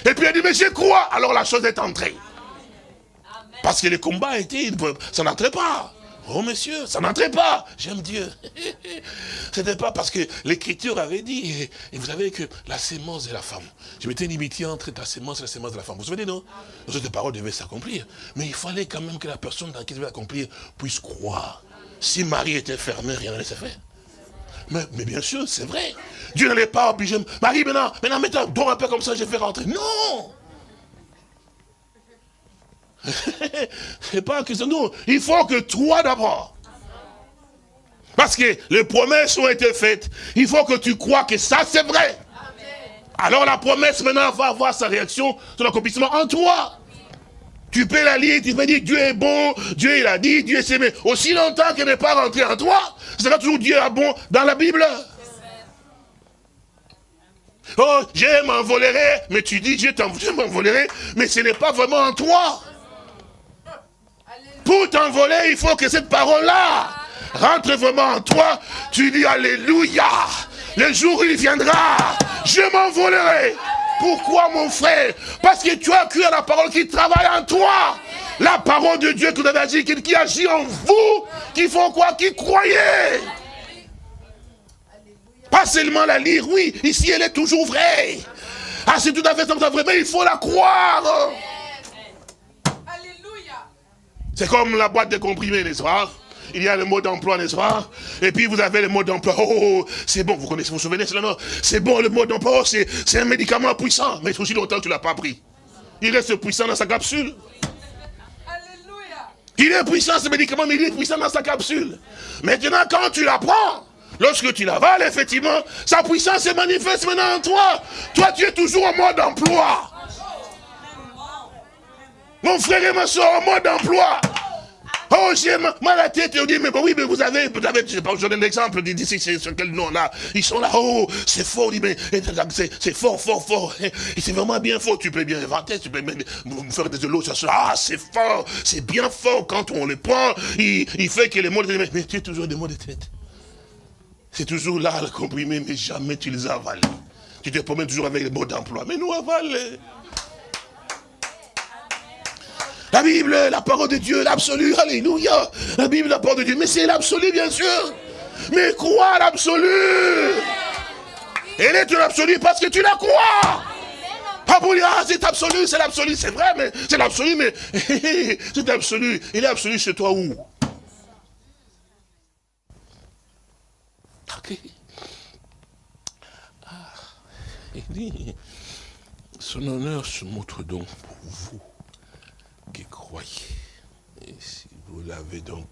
S2: et puis elle dit, mais je crois, alors la chose est entrée. Parce que le combat était, ça n'entrait pas. Oh monsieur, ça n'entrait pas. J'aime Dieu. [LAUGHS] C'était pas parce que l'écriture avait dit, et, vous savez que la sémence de la femme, je mettais une entre ta sémence et la sémence de la femme. Vous vous souvenez, non? Les autres paroles devaient s'accomplir. Mais il fallait quand même que la personne dans qui devait accomplir puisse croire. Si Marie était fermée, rien n'allait se faire. Mais, mais, bien sûr, c'est vrai. Dieu n'allait pas obliger. Marie, maintenant, maintenant, maintenant, dors un peu comme ça, je vais rentrer. Non [LAUGHS] c'est pas que non, il faut que toi d'abord. Parce que les promesses ont été faites. Il faut que tu crois que ça c'est vrai. Alors la promesse maintenant va avoir sa réaction sur l'accomplissement en toi. Tu peux la lire, tu peux dire Dieu est bon, Dieu il a dit, Dieu s'est mais aussi longtemps qu'elle n'est pas rentrée en toi, c'est là toujours Dieu est bon dans la Bible. Oh, je m'envolerai, mais tu dis Dieu m'envolerai, mais ce n'est pas vraiment en toi. Pour t'envoler, il faut que cette parole-là rentre vraiment en toi. Tu dis Alléluia. Le jour où il viendra, je m'envolerai. Pourquoi mon frère? Parce que tu as cru à la parole qui travaille en toi. La parole de Dieu que vous avez dit, qui agit en vous, qui font quoi? Qui croyez? Pas seulement la lire, oui, ici elle est toujours vraie. Ah, c'est tout à fait vrai, mais il faut la croire. C'est comme la boîte de comprimés, n'est-ce pas? Il y a le mot d'emploi, n'est-ce pas? Et puis vous avez le mot d'emploi. Oh, oh, oh, c'est bon, vous connaissez, vous vous souvenez cela, non? C'est bon, le mot d'emploi, oh, c'est un médicament puissant. Mais aussi longtemps que tu ne l'as pas pris. Il reste puissant dans sa capsule. Il est puissant ce médicament, mais il est puissant dans sa capsule. Maintenant, quand tu la prends, lorsque tu l'avales, effectivement, sa puissance se manifeste maintenant en toi. Toi, tu es toujours en mode d'emploi. Mon frère et ma soeur en mode d'emploi. Oh, j'ai mal à la tête. Et on dit, mais oui, mais vous avez, vous avez, je sais pas, je donne un exemple, d'ici, c'est sur quel nom là. Ils sont là, oh, c'est fort, dit, mais c'est fort, fort, fort. Et c'est vraiment bien fort. Tu peux bien inventer, tu peux même faire des lots, ça ah, c'est fort, c'est bien fort. Quand on le prend, il, fait que les mots de tête, mais tu es toujours des mots de tête. C'est toujours là, le comprimé, mais jamais tu les as avalés. Tu te promènes toujours avec les mots d'emploi. Mais nous avalés. La Bible, la parole de Dieu, l'absolu, alléluia. La Bible, la parole de Dieu, mais c'est l'absolu, bien sûr. Mais crois l'absolu. Elle est l'absolu parce que tu la crois. Pas pour dire, ah, c'est absolu, c'est l'absolu, c'est vrai, mais c'est l'absolu, mais [LAUGHS] c'est l'absolu. Il est absolu chez toi où? Ok. Ah, il dit, son honneur se montre donc pour vous qui croyez. Et si vous l'avez donc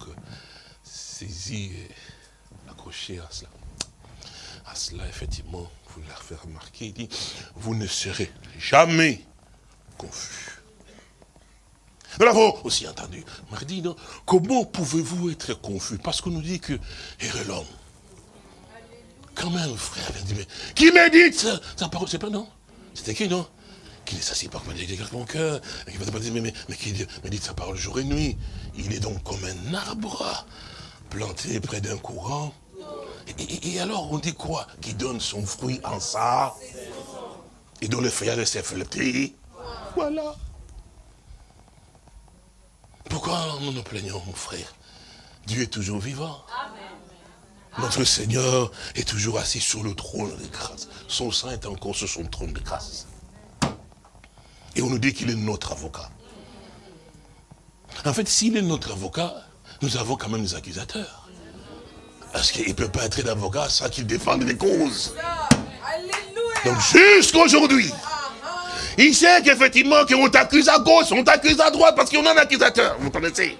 S2: saisi et accroché à cela, à cela, effectivement, vous l'avez fait remarquer, il dit, vous ne serez jamais confus. Nous l'avons aussi entendu. Mardi, non? Comment pouvez-vous être confus? Parce qu'on nous dit que est l'homme. Quand même, frère, qui médite sa parole, c'est pas non? C'était qui, non? Qui est assis par mon cœur, mais, mais, mais qui médite sa parole jour et nuit. Il est donc comme un arbre planté près d'un courant et, alors, on dit quoi Qui donne son fruit en ça, et dont le feuillage flété. Voilà. Pourquoi nous nous plaignons, mon frère? Dieu est toujours vivant. Notre Seigneur est toujours assis sur le trône de grâce. Son sang est encore sur son trône de grâce. Et on nous dit qu'il est notre avocat. En fait, s'il est notre avocat, nous avons quand même des accusateurs. Parce qu'il ne peut pas être d'avocat sans qu'il défende des causes. Donc jusqu'aujourd'hui, il sait qu'effectivement qu'on t'accuse à gauche, on t'accuse à droite parce qu'on a un accusateur, vous connaissez?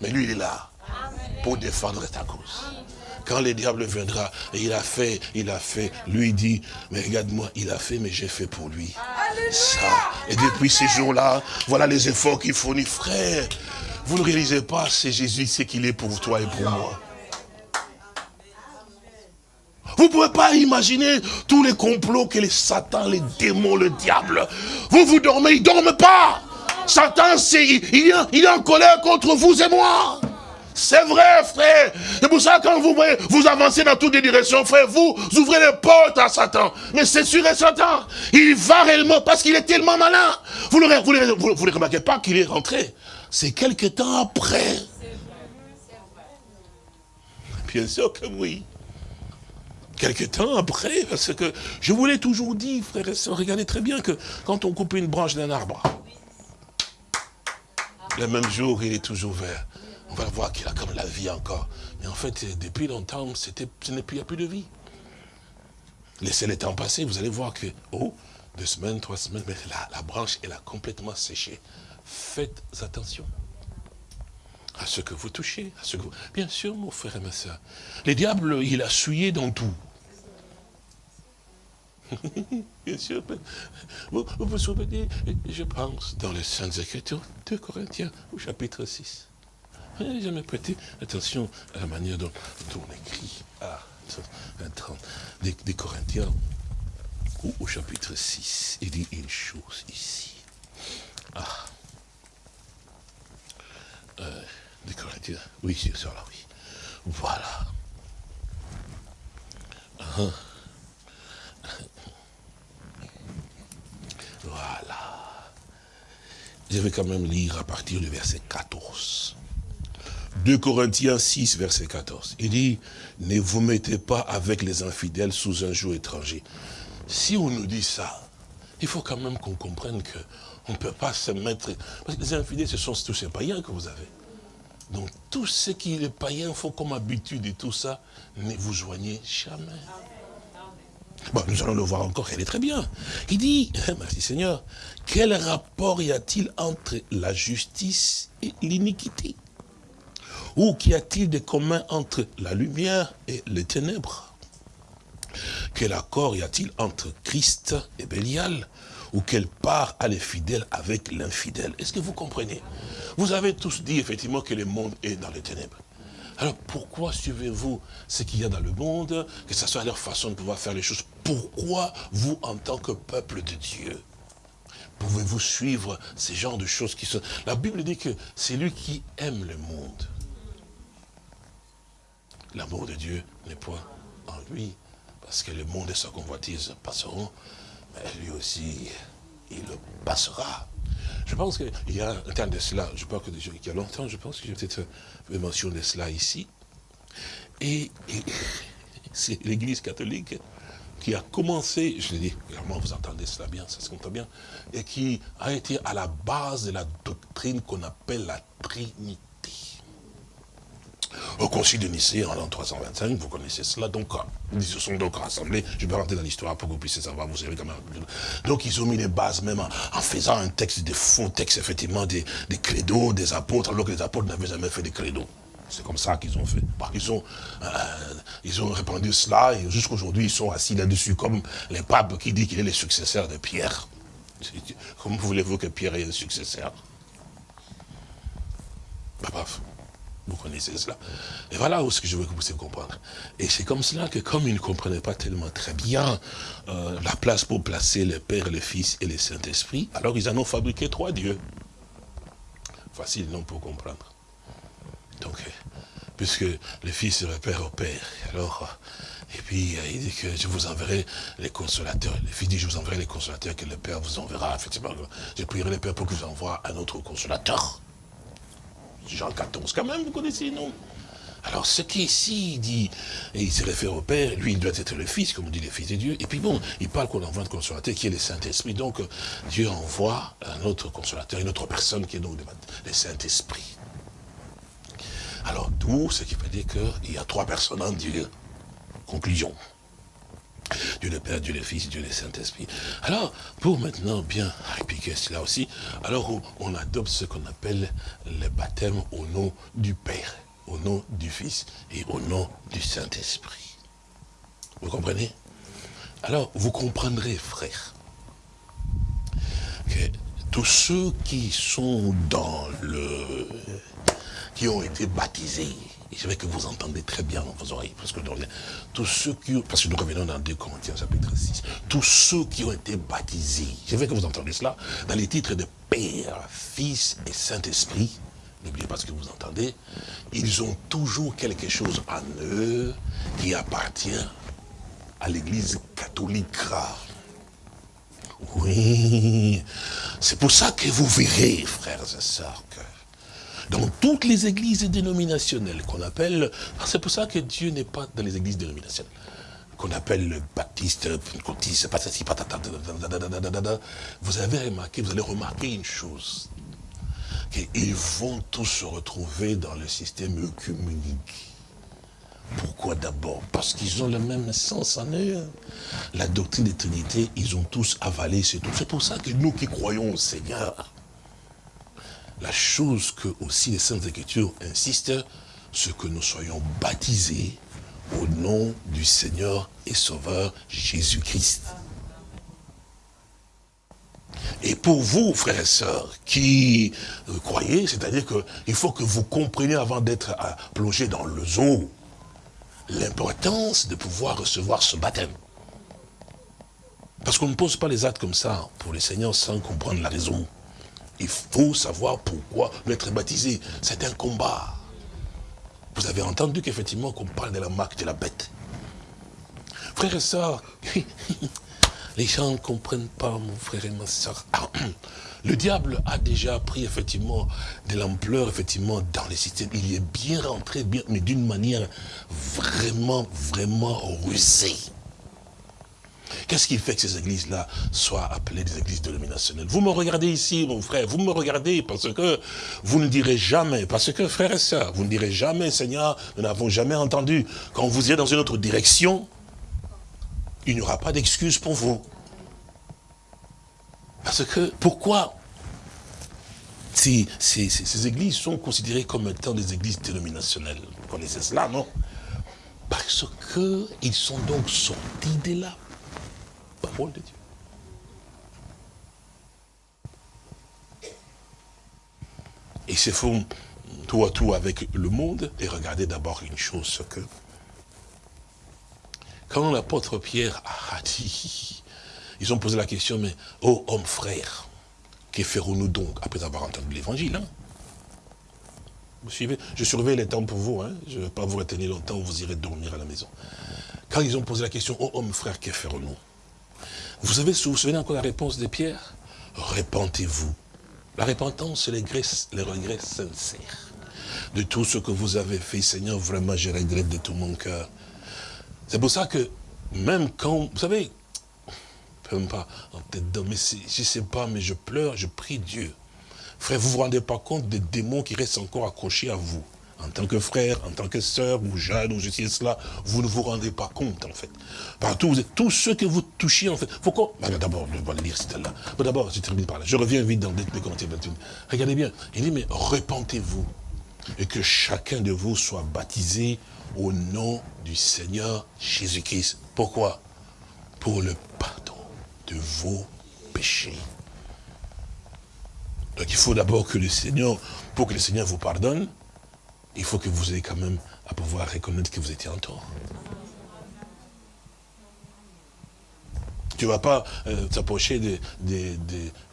S2: Mais lui, il est là pour défendre ta cause. Quand le diable viendra, et il a fait, il a fait, lui dit, mais regarde-moi, il a fait, mais j'ai fait pour lui. Ça. Et depuis ces jours-là, voilà les efforts qu'il fournit. Frère, vous ne réalisez pas, c'est Jésus, c'est qu'il est pour toi et pour moi. Vous ne pouvez pas imaginer tous les complots que les satans, les démons, le diable. Vous, vous dormez, il ne dorment pas. Satan, il, est en colère contre vous et moi. C'est vrai, frère. C'est pour ça, quand vous voyez, vous avancez dans toutes les directions, frère, vous ouvrez les portes à Satan. Mais c'est sûr et Satan. Il va réellement parce qu'il est tellement malin. Vous ne vous, vous, remarquez pas qu'il est rentré. C'est quelque temps après. Bien sûr que oui. Quelque temps après, parce que je vous l'ai toujours dit, frères et sœurs, regardez très bien que quand on coupe une branche d'un arbre, le même jour, il est toujours vert. On va voir qu'il a comme la vie encore. Mais en fait, depuis longtemps, il n'y a plus de vie. Laissez le temps passer, vous allez voir que, oh, deux semaines, trois semaines, mais la, branche, elle a complètement séché. Faites attention à ce que vous touchez. À ce que Bien sûr, mon frère et ma soeur, le diable, il a souillé dans tout. [LAUGHS] Bien sûr. Vous, vous souvenez, je pense, dans les Saintes Écritures, 2 Corinthiens, au chapitre 6. J'ai jamais prêté attention à la manière dont, on écrit à des, des Corinthiens, au chapitre 6, il dit une chose ici. Ah. Euh, des Corinthiens, oui, c'est ça là, oui. Voilà. Uh voilà. Je vais quand même lire à partir du verset 14. 2 Corinthiens 6, verset 14. Il dit, ne vous mettez pas avec les infidèles sous un jour étranger. Si on nous dit ça, il faut quand même qu'on comprenne qu'on ne peut pas se mettre... Parce que les infidèles, ce sont tous ces païens que vous avez. Donc tout ce qui est païen faut comme habitude et tout ça, ne vous joignez jamais. Bon, nous allons le voir encore, elle est très bien. Il dit, [LAUGHS] merci Seigneur, quel rapport y a-t-il entre la justice et l'iniquité? Ou qu'y a-t-il de commun entre la lumière et les ténèbres? Quel accord y a-t-il entre Christ et Bélial? Ou quelle part a les fidèles avec l'infidèle? Est-ce que vous comprenez? Vous avez tous dit effectivement que le monde est dans les ténèbres. Alors pourquoi suivez-vous ce qu'il y a dans le monde, que ce soit leur façon de pouvoir faire les choses? Pourquoi vous, en tant que peuple de Dieu, pouvez-vous suivre ces genres de choses qui sont... La Bible dit que c'est lui qui aime le monde. L'amour de Dieu n'est point en lui, parce que le monde et sa convoitise passeront, mais lui aussi, il passera. Je pense qu'il y a un temps de cela, je pense qu'il y a longtemps, je pense que j'ai peut-être fait mention de cela ici. Et, [LAUGHS] c'est l'église catholique qui a commencé, je l'ai dit, vraiment vous entendez cela bien, ça se compte bien, et qui a été à la base de la doctrine qu'on appelle la Trinité. Au concile de Nicée en l'an 325, vous connaissez cela, donc ils se sont donc rassemblés, je vais rentrer dans l'histoire pour que vous puissiez savoir, vous savez quand même. Donc ils ont mis les bases même en, faisant un texte, des faux textes, effectivement, des, des credos, des apôtres, alors que les apôtres n'avaient jamais fait des credos. C'est comme ça qu'ils ont fait. Ils ont, euh, ils ont répandu cela et jusqu'à aujourd'hui ils sont assis là-dessus comme les papes qui disent qu'il est le successeur de Pierre. Comment voulez-vous que Pierre ait un successeur? Bah, vous connaissez cela. Et voilà ce que je veux que vous puissiez comprendre. Et c'est comme cela que comme ils ne comprenaient pas tellement très bien euh, la place pour placer le Père, le Fils et le Saint-Esprit, alors ils en ont fabriqué trois dieux. Facile, non, pour comprendre. Donc, euh, puisque le Fils repère au Père, alors, euh, et puis il dit que je vous enverrai les consolateurs. Le Fils dit, je vous enverrai les consolateurs que le Père vous enverra. Effectivement, je prierai le Père pour qu'il vous envoie un autre consolateur. Jean 14, quand même, vous connaissez, non? Alors, ce qui ici dit, et il se réfère au Père, lui, il doit être le Fils, comme on dit, le Fils de Dieu. Et puis bon, il parle qu'on envoie un consolateur qui est le Saint-Esprit. Donc, Dieu envoie un autre consolateur, une autre personne qui est donc le Saint-Esprit. Alors, tout ce qui veut dire qu'il y a trois personnes en Dieu. Conclusion. Dieu le Père, Dieu le Fils, Dieu le Saint-Esprit. Alors, pour maintenant bien appliquer cela aussi, alors on adopte ce qu'on appelle le baptême au nom du Père, au nom du Fils et au nom du Saint-Esprit. Vous comprenez? Alors, vous comprendrez, frère, que tous ceux qui sont dans le qui ont été baptisés. Et c'est vrai que vous entendez très bien dans vos oreilles. Parce que, tous ceux qui, parce que nous revenons dans 2 Corinthiens chapitre 6. Tous ceux qui ont été baptisés. C'est vrai que vous entendez cela. Dans les titres de Père, Fils et Saint-Esprit. N'oubliez pas ce que vous entendez. Ils ont toujours quelque chose en eux qui appartient à l'église catholique. Oui. C'est pour ça que vous verrez, frères et sœurs, que dans toutes les églises dénominationnelles qu'on appelle, c'est pour ça que Dieu n'est pas dans les églises dénominationnelles, qu'on appelle le baptiste, vous avez remarqué, vous allez remarquer une chose, qu'ils vont tous se retrouver dans le système œcuménique. Pourquoi d'abord? Parce qu'ils ont le même sens en eux. La doctrine des Trinités, ils ont tous avalé, c'est tout. C'est pour ça que nous qui croyons au Seigneur, la chose que aussi les Saintes Écritures insistent, c'est que nous soyons baptisés au nom du Seigneur et Sauveur Jésus-Christ. Et pour vous, frères et sœurs, qui euh, croyez, c'est-à-dire qu'il faut que vous compreniez avant d'être euh, plongé dans le zoo, l'importance de pouvoir recevoir ce baptême. Parce qu'on ne pose pas les actes comme ça pour les seigneurs sans comprendre la raison. Il faut savoir pourquoi être baptisé. C'est un combat. Vous avez entendu qu'effectivement qu'on parle de la marque de la bête. Frères et sœurs, [LAUGHS] les gens ne comprennent pas, mon frère et ma soeur. [CLEARS THROAT] Le diable a déjà pris effectivement de l'ampleur effectivement dans les systèmes. Il est bien rentré, bien, mais d'une manière vraiment, vraiment rusée. Qu'est-ce qui fait que ces églises-là soient appelées des églises dénominationnelles? Vous me regardez ici, mon frère, vous me regardez parce que vous ne direz jamais, parce que frères et sœurs, vous ne direz jamais, Seigneur, nous n'avons jamais entendu. Quand vous irez dans une autre direction, il n'y aura pas d'excuse pour vous. Parce que, pourquoi ces, ces, églises sont considérées comme étant des églises dénominationnelles? Vous connaissez cela, non? Parce qu'ils sont donc sortis de là parole de Dieu. Ils se font tout à tout avec le monde et regardez d'abord une chose, que quand l'apôtre Pierre a dit, ils ont posé la question, mais, oh homme frère, que ferons-nous donc après avoir entendu l'évangile hein? Vous suivez? Je surveille les temps pour vous, hein? je ne vais pas vous retenir longtemps, vous irez dormir à la maison. Quand ils ont posé la question, oh homme frère, que ferons-nous? Vous savez, vous vous souvenez encore la réponse de Pierre? Répentez-vous. La repentance, c'est les, regrets sincères. De tout ce que vous avez fait, Seigneur, vraiment, je regrette de tout mon cœur. C'est pour ça que, même quand, vous savez, même pas, mais je ne sais pas, mais je pleure, je prie Dieu. Frère, vous ne vous rendez pas compte des démons qui restent encore accrochés à vous en tant que frère, en tant que sœur, ou jeune, ou je sais cela, vous ne vous rendez pas compte, en fait. Partout, vous êtes tous ceux que vous touchez, en fait. Faut qu'on... Bah, d'abord, je vais lire celle-là. D'abord, je termine par là. Je reviens vite dans Corinthiens 21. Regardez bien. Il dit, mais repentez-vous, et que chacun de vous soit baptisé au nom du Seigneur Jésus-Christ. Pourquoi? Pour le pardon de vos péchés. Donc il faut d'abord que le Seigneur, pour que le Seigneur vous pardonne, il faut que vous ayez quand même à pouvoir reconnaître que vous étiez en tort. Tu ne vas pas euh, t'approcher de,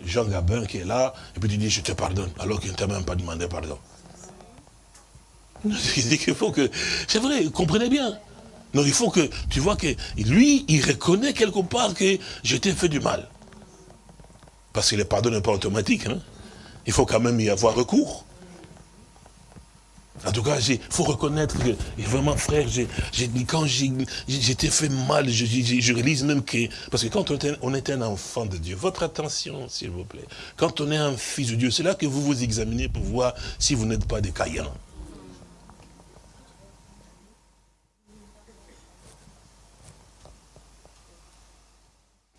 S2: Jean Gabin qui est là, et puis tu dis, je te pardonne, alors qu'il ne t'a même pas demandé pardon. [LAUGHS] Il faut que... C'est vrai, comprenez bien. Non, il faut que, tu vois que lui, il reconnaît quelque part que je t'ai fait du mal. Parce que le pardon n'est pas automatique. Hein. Il faut quand même y avoir recours. En tout cas, il faut reconnaître que, vraiment, frère, quand j'étais fait mal, je, réalise même que, parce que quand on est, un enfant de Dieu, votre attention, s'il vous plaît, quand on est un fils de Dieu, c'est là que vous vous examinez pour voir si vous n'êtes pas des caïens.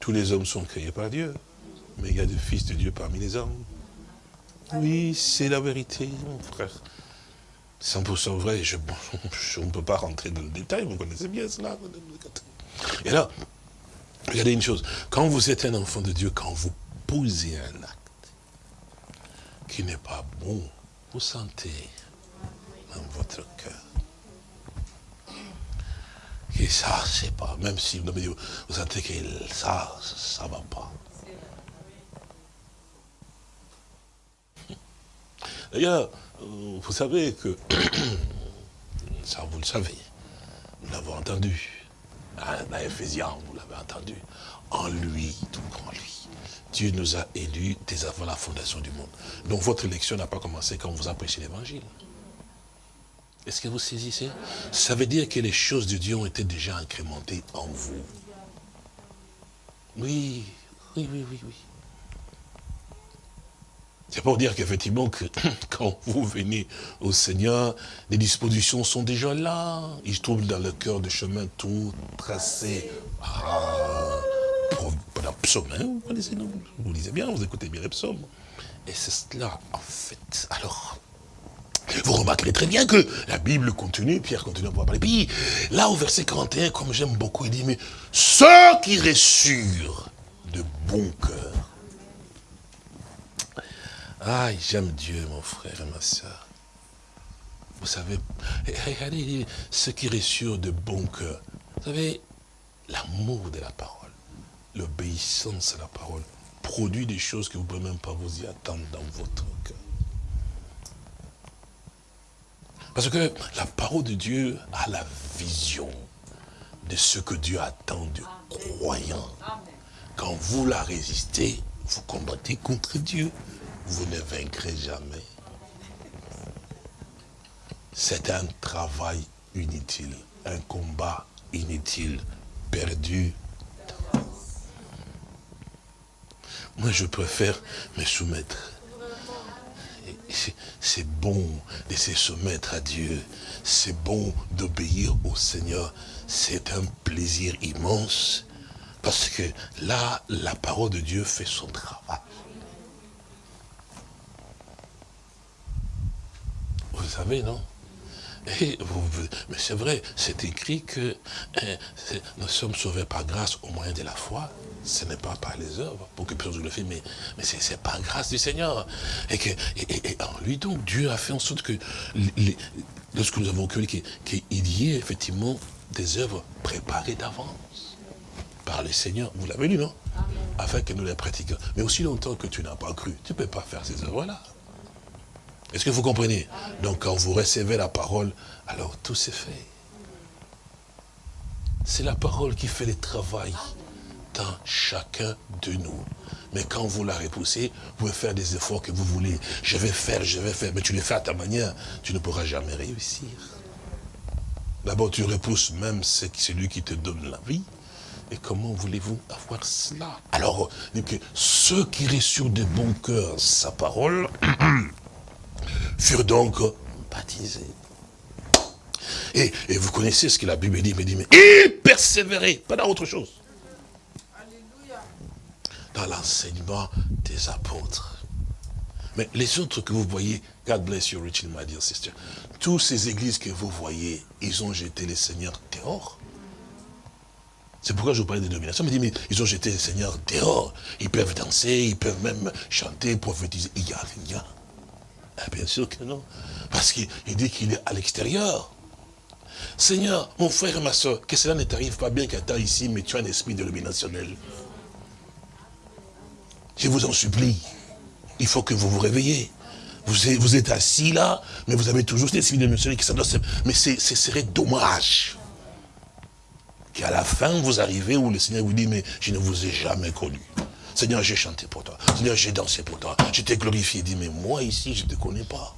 S2: Tous les hommes sont créés par Dieu, mais il y a des fils de Dieu parmi les hommes. Oui, c'est la vérité, mon frère. 100% vrai, je, ne [LAUGHS] peux pas rentrer dans le détail, vous connaissez bien cela. Et là, regardez une chose, quand vous êtes un enfant de Dieu, quand vous posez un acte qui n'est pas bon, vous sentez dans votre cœur que ça, c'est pas, même si vous, vous sentez que ça, ça ne va pas. D'ailleurs, vous savez que, [COUGHS] ça vous le savez, nous l'avons entendu, dans Ephésiens, vous l'avez entendu, en lui, tout en lui. Dieu nous a élus dès avant la fondation du monde. Donc votre élection n'a pas commencé quand vous a prêché l'évangile. Est-ce que vous saisissez? Ça veut dire que les choses de Dieu ont été déjà incrémentées en vous. Oui, oui, oui, oui, oui. C'est pour dire qu'effectivement, que [CLEARS THROAT] quand vous venez au Seigneur, les dispositions sont déjà là. Il trouve dans le cœur de chemin tout tracé. Ah, psaume, hein, vous connaissez, non? Vous lisez bien, vous écoutez bien les psaumes. Et c'est cela, en fait. Alors, vous remarquerez très bien que la Bible continue, Pierre continue à parler. Puis, là, au verset 41, comme j'aime beaucoup, il dit, mais ceux qui reçurent de bon cœur, ah, j'aime Dieu, mon frère et ma soeur. Vous savez, regardez ce qui reçurent de bon cœur. Vous savez, l'amour de la parole, l'obéissance à la parole, produit des choses que vous ne pouvez même pas vous y attendre dans votre cœur. Parce que la parole de Dieu a la vision de ce que Dieu attend du croyant. Quand vous la résistez, vous combattez contre Dieu vous ne vaincrez jamais. C'est un travail inutile, un combat inutile, perdu. Moi, je préfère me soumettre. C'est bon de se soumettre à Dieu. C'est bon d'obéir au Seigneur. C'est un plaisir immense. Parce que là, la parole de Dieu fait son travail. Vous savez, non mais c'est vrai, c'est écrit que hein, nous sommes sauvés par grâce au moyen de la foi. Ce n'est pas par les œuvres, pour que personne le fasse, mais, mais c'est par grâce du Seigneur. Et, que, et, en lui, donc, Dieu a fait en sorte que, lorsque nous avons cru qu'il y ait effectivement des œuvres préparées d'avance par le Seigneur. Vous l'avez lu, non Afin que nous les pratiquions. Mais aussi longtemps que tu n'as pas cru, tu ne peux pas faire ces œuvres-là. Est-ce que vous comprenez? Donc quand vous recevez la parole, alors tout s'est fait. C'est la parole qui fait le travail attend chacun de nous. Mais quand vous la repoussez, vous pouvez faire des efforts que vous voulez. Je vais faire, je vais faire. Mais tu les fais à ta manière, tu ne pourras jamais réussir. D'abord, tu repousses même celui qui te donne la vie. Et comment voulez-vous avoir cela? Alors, ceux qui reçurent de bon cœur sa parole [CLEARS THROAT] furent donc baptisés. Et, vous connaissez ce que la Bible dit, mais dit, mais et persévérer, pas dans autre chose. Dans l'enseignement des apôtres. Mais les autres que vous voyez, God bless you richly, my dear sister. Toutes ces églises que vous voyez, ils ont jeté les seigneurs dehors. C'est pourquoi je vous parlais des dominations. Mais, mais ils ont jeté les seigneurs dehors. Ils peuvent danser, ils peuvent même chanter, prophétiser. Il y a rien. Ah, bien sûr que non. Parce qu'il dit qu'il est à l'extérieur. Seigneur, mon frère et ma soeur, que cela ne t'arrive pas bien qu'à temps ici, mais tu as un esprit d'illuminationnel. Je vous en supplie. Il faut que vous vous réveillez. Vous êtes, assis là, mais vous avez toujours cet esprit d'illuminationnel qui s'adresse. Mais ce serait dommage qu'à la fin, vous arrivez où le Seigneur vous dit, mais je ne vous ai jamais connu. Seigneur, j'ai chanté pour toi. Seigneur, j'ai dansé pour toi. Je t'ai glorifié. Il dit, mais moi ici, je ne te connais pas.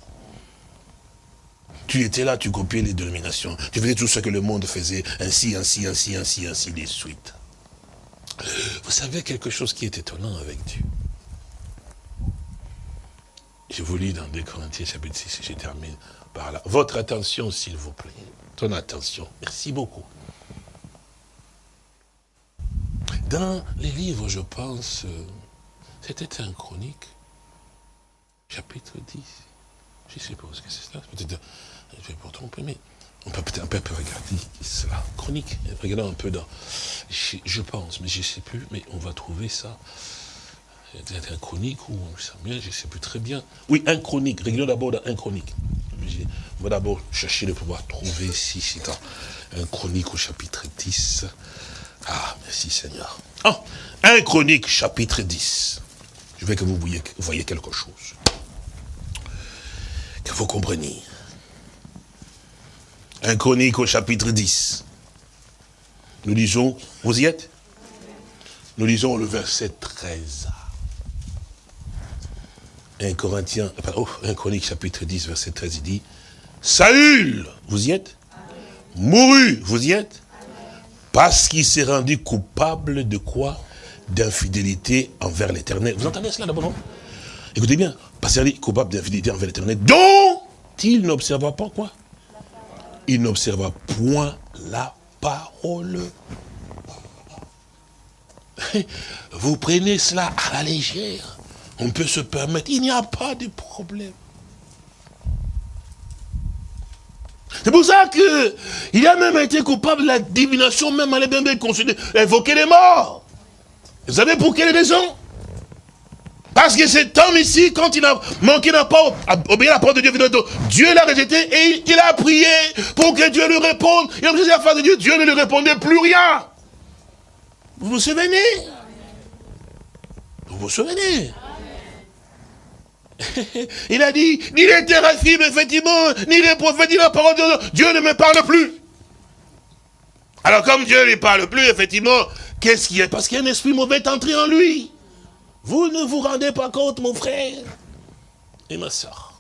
S2: Tu étais là, tu copiais les dénominations. Tu faisais tout ce que le monde faisait, ainsi, ainsi, ainsi, ainsi, ainsi, de suite. Vous savez quelque chose qui est étonnant avec Dieu? Je vous lis dans 2 Corinthiens chapitre 6, je termine par là. Votre attention, s'il vous plaît. Ton attention. Merci beaucoup. Dans les livres, je pense, euh, c'était un chronique, chapitre 10. Je suppose que c'est ça. Peut-être je vais pas tromper, mais on peut peut-être un peu regarder cela. Chronique, regardons un peu dans... Je, pense, mais je ne sais plus, mais on va trouver ça. Peut-être un chronique ou Samuel, je ne sais plus très bien. Oui, un chronique. Regardons d'abord dans un chronique. On va d'abord chercher de pouvoir trouver ici, c'est un chronique au chapitre 10. Ah, merci Seigneur. Oh, un chronique, chapitre 10. Je veux que vous voyez, quelque chose. Que vous compreniez. Un chronique au chapitre 10. Nous lisons, vous y êtes? Nous lisons le verset 13. Un Corinthien, pardon, un chronique chapitre 10, verset 13, il dit, Saül, vous y êtes? Mourut, vous y êtes? Parce qu'il s'est rendu coupable de quoi? D'infidélité envers l'éternel. Vous entendez cela d'abord, non? Écoutez bien, parce qu'il est coupable d'infidélité envers l'éternel, dont il n'observa pas quoi? Il n'observa point la parole. Vous prenez cela à la légère. On peut se permettre. Il n'y a pas de problème. C'est pour ça que il a même été coupable de la divination, même à considérer, évoquer les morts. Vous savez pour quelle raison? Parce que cet homme ici, quand il a manqué, n'a pas obéi à la parole de Dieu, Dieu l'a rejeté et il, a prié pour que Dieu lui réponde. Et en face de Dieu, Dieu ne lui répondait plus rien. Vous vous souvenez? Vous vous souvenez? [LAUGHS] Il a dit, ni les théraphimes, effectivement, ni les prophètes, ni la parole de Dieu, Dieu ne me parle plus. Alors comme Dieu ne lui parle plus, effectivement, qu'est-ce qu'il y a? Parce qu'il y a un esprit mauvais est entré en lui. Vous ne vous rendez pas compte, mon frère et ma soeur.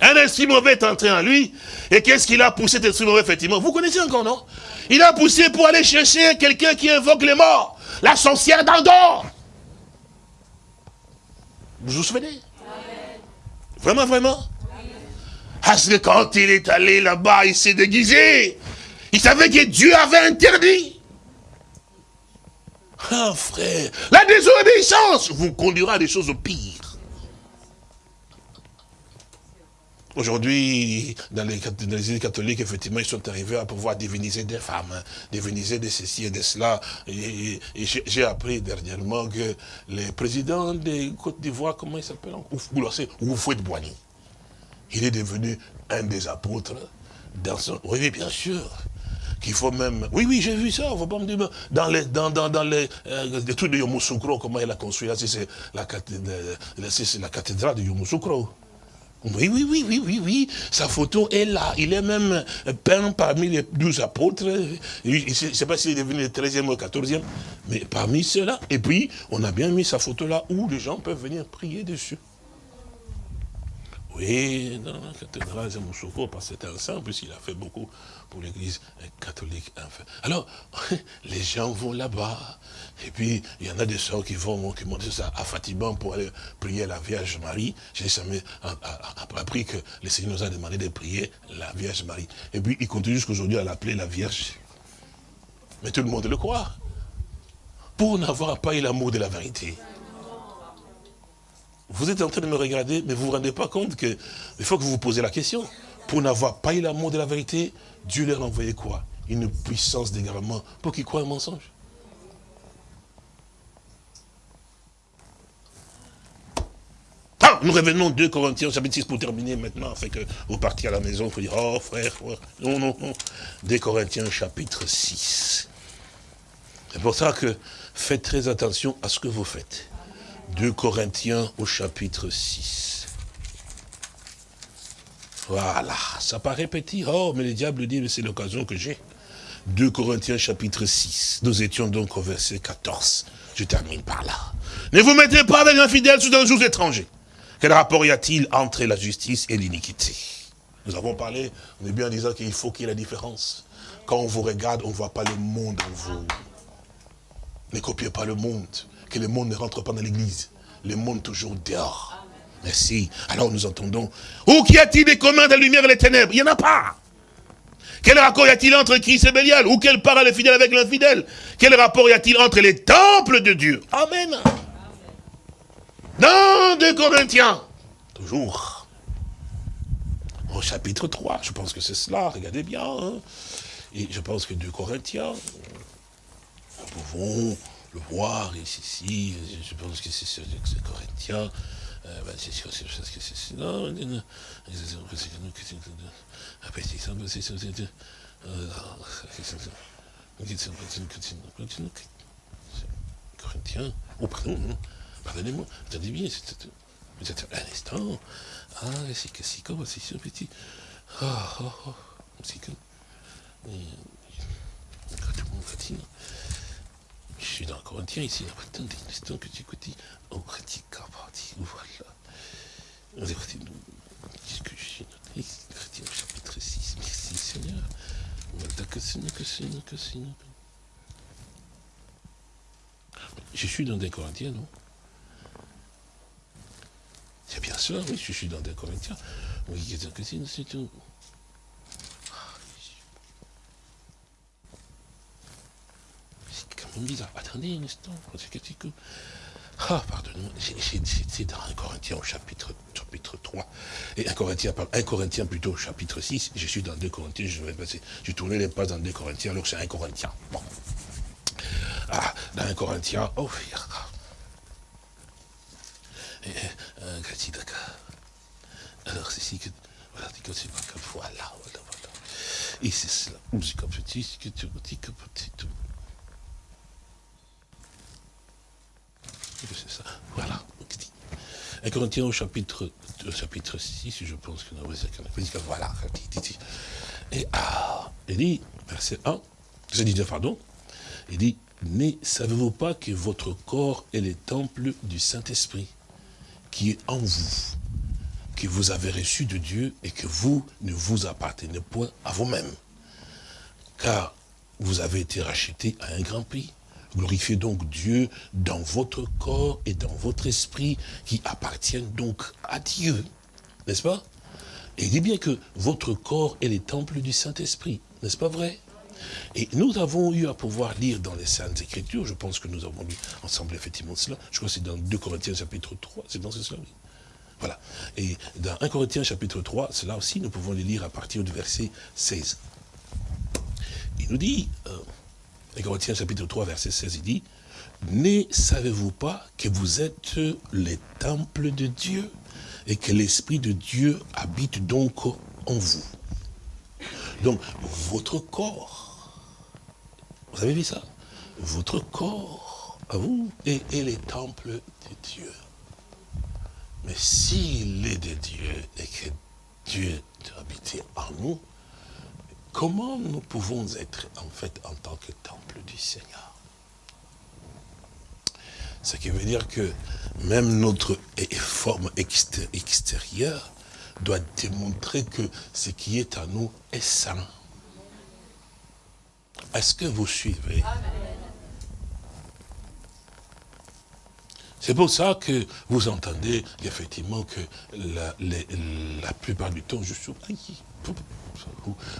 S2: Un esprit mauvais est entré en lui. Et qu'est-ce qu'il a poussé, cet esprit mauvais, effectivement? Vous connaissez encore, non? Il a poussé pour aller chercher quelqu'un qui invoque les morts. La sorcière d'Andorre. Vous vous souvenez? Vraiment, vraiment? Parce que quand il est allé là-bas, il s'est déguisé. Il savait que Dieu avait interdit. Ah frère, la désobéissance vous conduira à des choses pires. Aujourd'hui, dans les, églises catholiques, effectivement, ils sont arrivés à pouvoir diviniser des femmes, hein, diviniser de ceci et de cela. Et, j'ai appris dernièrement que le président des Côte d'Ivoire, comment il s'appelle Oufouet Boigny, il est devenu un des apôtres dans son... Oui, bien sûr qu'il faut même... Oui, oui, j'ai vu ça, faut pas me dire... Dans les, dans, dans, dans les, euh, trucs de Yomoussoukro, comment il a construit c'est la, la cathédrale de Yomoussoukro. Oui, oui, oui, oui, oui, oui. Sa photo est là. Il est même peint parmi les douze apôtres. Je ne sais pas s'il est devenu le 13e ou le 14e, mais parmi ceux-là. Et puis, on a bien mis sa photo là où les gens peuvent venir prier dessus. Oui, dans la cathédrale de Moussoko, parce que c'était un saint, plus il a fait beaucoup pour l'église catholique. Alors, [LAUGHS] les gens vont là-bas. Et puis, il y en a des sœurs qui vont, qui m'ont dit ça à Fatiban pour aller prier la Vierge Marie. J'ai jamais appris que le Seigneur nous a demandé de prier la Vierge Marie. Et puis, il continue jusqu'aujourd'hui à l'appeler la Vierge. Mais tout le monde le croit. Pour n'avoir pas eu l'amour de la vérité. Vous êtes en train de me regarder, mais vous ne vous rendez pas compte qu'il faut que vous vous posez la question. Pour n'avoir pas eu l'amour de la vérité, Dieu leur a envoyé quoi? Une puissance d'égarement pour qu'ils croient un mensonge? Ah, nous revenons 2 Corinthiens chapitre 6 pour terminer maintenant, afin que vous partiez à la maison, pour dire, oh frère, frère, non, non, non. 2 Corinthiens chapitre 6. C'est pour ça que faites très attention à ce que vous faites. 2 Corinthiens au chapitre 6. Voilà, ça paraît petit. Oh, mais le diable dit, c'est l'occasion que j'ai. 2 Corinthiens chapitre 6. Nous étions donc au verset 14. Je termine par là. Ne vous mettez pas avec l'infidèle sous un jour étranger. Quel rapport y a-t-il entre la justice et l'iniquité? Nous avons parlé, on est bien en disant qu'il faut qu'il y ait la différence. Quand on vous regarde, on ne voit pas le monde en vous. Ne copiez pas le monde que le monde ne rentre pas dans l'église. Le monde toujours dehors. Merci. Alors nous entendons, où qu'y a-t-il des communs de la lumière et les ténèbres? Il n'y en a pas. Quel rapport y a-t-il entre Christ et Bélial Ou quel part le fidèle avec l'infidèle? Quel rapport y a-t-il entre les temples de Dieu? Amen. Dans 2 Corinthiens, toujours, au chapitre 3, je pense que c'est cela, regardez bien. Hein. Et je pense que 2 Corinthiens, nous pouvons le voir ici, je pense que c'est Corinthien, c'est sûr, c'est que c'est non, Corinthien, oh pardon, pardonnez-moi, attendez bien, vous êtes un instant, ah, c'est que c'est comme, c'est sûr, petit, ah, ah, ah, c'est que, tout le monde fatigue, je suis dans le Corinthien ici. Attendez un instant que tu écoutes. Oh, pratique, parti. Voilà. On parti. Qu'est-ce que je suis Chrétien chapitre 6. Merci Seigneur. Je suis dans des Corinthiens, non? C'est bien cela, oui, je suis dans des Corinthiens. Oui, c'est tout. Bizarre. Attendez un instant. Ah, pardonnez-moi, c'est dans un Corinthien au chapitre, chapitre 3. Et un Corinthien, un Corinthien plutôt au chapitre 6. Je suis dans 2 Corinthiens, je vais passer. J'ai tourné les pas dans 2 Corinthiens, alors c'est un Corinthien. Bon. Ah, dans un Corinthien, oh, et, euh, alors, c'est ici que, voilà, c'est voilà, voilà, voilà. Et c'est cela, c'est comme petit, c'est que tu dis que petit, c'est. Voilà. Un Corinthiens au chapitre, au chapitre 6, je pense que nous voilà. Et ah, il dit, verset 1, je dis pardon, il dit, ne savez-vous pas que votre corps est le temple du Saint-Esprit qui est en vous, que vous avez reçu de Dieu et que vous ne vous appartenez point à vous-même? Car vous avez été racheté à un grand prix. Glorifiez donc Dieu dans votre corps et dans votre esprit qui appartiennent donc à Dieu. N'est-ce pas? Et il dit bien que votre corps est les temples du Saint-Esprit. N'est-ce pas vrai? Et nous avons eu à pouvoir lire dans les Saintes Écritures, je pense que nous avons lu ensemble effectivement cela, je crois que c'est dans 2 Corinthiens chapitre 3, c'est dans ce cela, Voilà. Et dans 1 Corinthiens chapitre 3, cela aussi, nous pouvons les lire à partir du verset 16. Il nous dit, euh, et Corinthiens chapitre 3, verset 16, il dit, Ne savez-vous pas que vous êtes les temples de Dieu et que l'Esprit de Dieu habite donc en vous? Donc, votre corps, vous avez vu ça? Votre corps, à vous, est, est les temples de Dieu. Mais s'il est de Dieu et que Dieu habite en nous, comment nous pouvons être en fait en tant que temple du Seigneur? Ce qui veut dire que même notre forme extérieure doit démontrer que ce qui est en nous est saint. Est-ce que vous suivez? C'est pour ça que vous entendez effectivement que la, plupart du temps, je suis...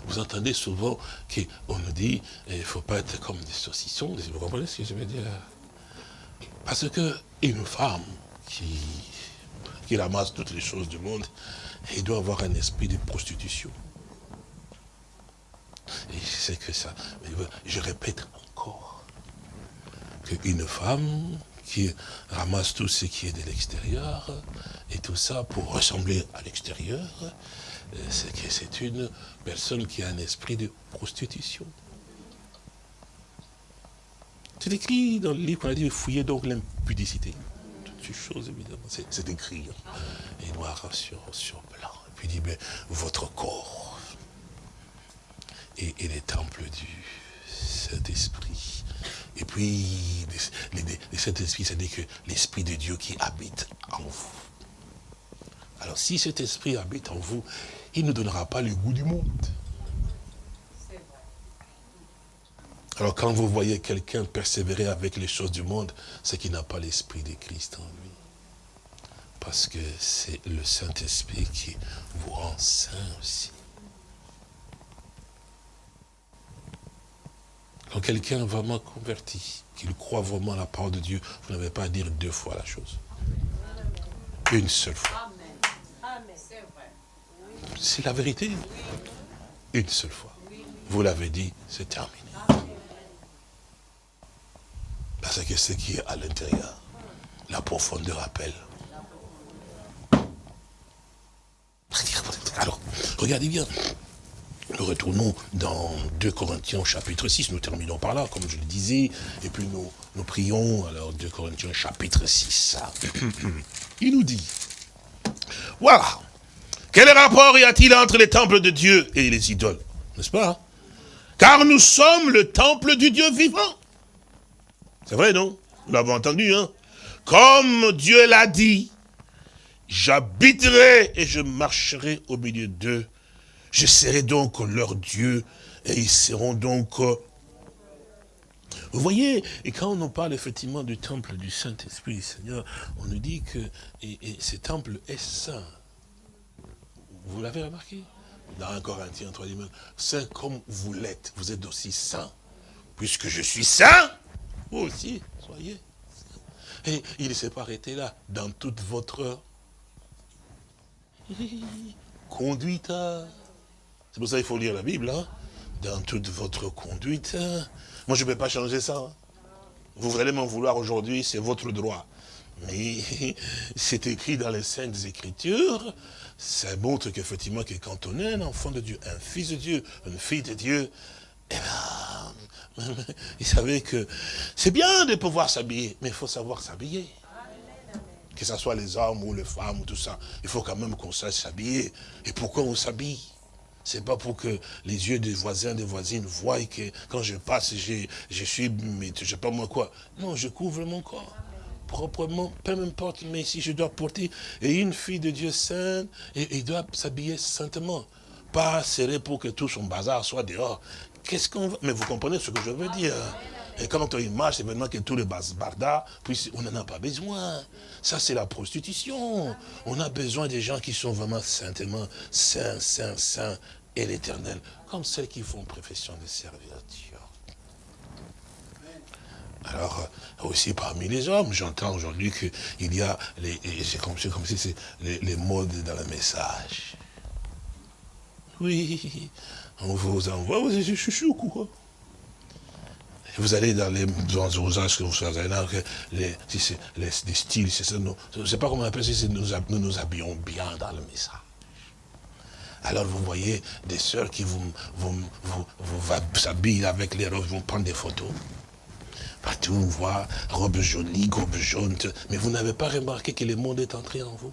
S2: Vous, entendez souvent qu'on nous dit, il ne faut pas être comme des saucissons, vous comprenez ce que je veux dire? Parce qu'une femme qui, qui ramasse toutes les choses du monde, elle doit avoir un esprit de prostitution. Et c'est que ça, je répète encore, qu'une femme qui ramasse tout ce qui est de l'extérieur, et tout ça pour ressembler à l'extérieur, c'est que c'est une personne qui a un esprit de prostitution. C'est écrit dans le livre qu'on a dit, fouiller donc l'impudicité. Toutes ces choses, évidemment, c'est écrit, hein. et noir sur, sur blanc. Et puis il dit, mais votre corps est, est le temple du Saint-Esprit. Et puis, le Saint-Esprit, c'est-à-dire que l'Esprit de Dieu qui habite en vous. Alors, si cet Esprit habite en vous, il ne donnera pas le goût du monde. Alors, quand vous voyez quelqu'un persévérer avec les choses du monde, c'est qu'il n'a pas l'Esprit de Christ en lui. Parce que c'est le Saint-Esprit qui vous rend saint aussi. Quand quelqu'un est vraiment converti, qu'il croit vraiment à la parole de Dieu, vous n'avez pas à dire deux fois la chose. Une seule fois. C'est la vérité. Une seule fois. Vous l'avez dit, c'est terminé. Parce que ce qui est à l'intérieur, la profondeur appelle. Alors, regardez bien, nous retournons dans 2 Corinthiens chapitre 6, nous terminons par là, comme je le disais, et puis nous, nous prions, alors 2 Corinthiens chapitre 6. [COUGHS] Il nous dit, voilà, quel rapport y a-t-il entre les temples de Dieu et les idoles N'est-ce pas Car nous sommes le temple du Dieu vivant. C'est vrai, non? Nous l'avons entendu, hein? Comme Dieu l'a dit, j'habiterai et je marcherai au milieu d'eux je serai donc leur Dieu et ils seront donc... Euh, vous voyez, et quand on parle effectivement du temple du Saint-Esprit, Seigneur, on nous dit que ce temple est saint. Vous l'avez remarqué Dans 1 Corinthiens 3, saint comme vous l'êtes, vous êtes aussi saint. Puisque je suis saint, vous aussi, soyez Et il ne s'est pas arrêté là, dans toute votre [LAUGHS] conduite. C'est pour ça qu'il faut lire la Bible, hein. dans toute votre conduite. Hein. Moi, je ne peux pas changer ça. Hein. Vous allez m'en vouloir aujourd'hui, c'est votre droit. Mais [LAUGHS] c'est écrit dans les Saintes Écritures, ça montre qu'effectivement, que quand on est un enfant de Dieu, un fils de Dieu, une fille de Dieu, eh bien, [LAUGHS] il savait que c'est bien de pouvoir s'habiller, mais il faut savoir s'habiller. Que ce soit les hommes ou les femmes ou tout ça, il faut quand même qu'on sache s'habiller. Et pourquoi on s'habille? C'est pas pour que les yeux des voisins, des voisines voient que quand je passe, je, je suis, mais je sais pas moi quoi. Non, je couvre mon corps proprement, peu importe, mais si je dois porter, et une fille de Dieu sainte, et, il doit s'habiller saintement. Pas serré pour que tout son bazar soit dehors. Qu'est-ce qu'on va... Mais vous comprenez ce que je veux dire et quand il marche, c'est maintenant que tous les bardas, puis on n'en a pas besoin. Ça, c'est la prostitution. On a besoin des gens qui sont vraiment saintement saints, saints, saints et l'éternel, comme celles qui font profession de servir Dieu. Alors, euh, aussi parmi les hommes, j'entends aujourd'hui qu'il y a, c'est comme, si c'est les, modes dans le message. Oui, on vous envoie, vous êtes chouchou, quoi vous allez dans les usages que vous savez là, les, les, styles, c'est je ne sais pas comment on appelle ça, nous, nous nous habillons bien dans le message. Alors vous voyez des sœurs qui vous, vous, vous, vous s'habillent avec les robes, vont prendre des photos. Partout on voit robe jolie, robe jaune. Mais vous n'avez pas remarqué que le monde est entré en vous?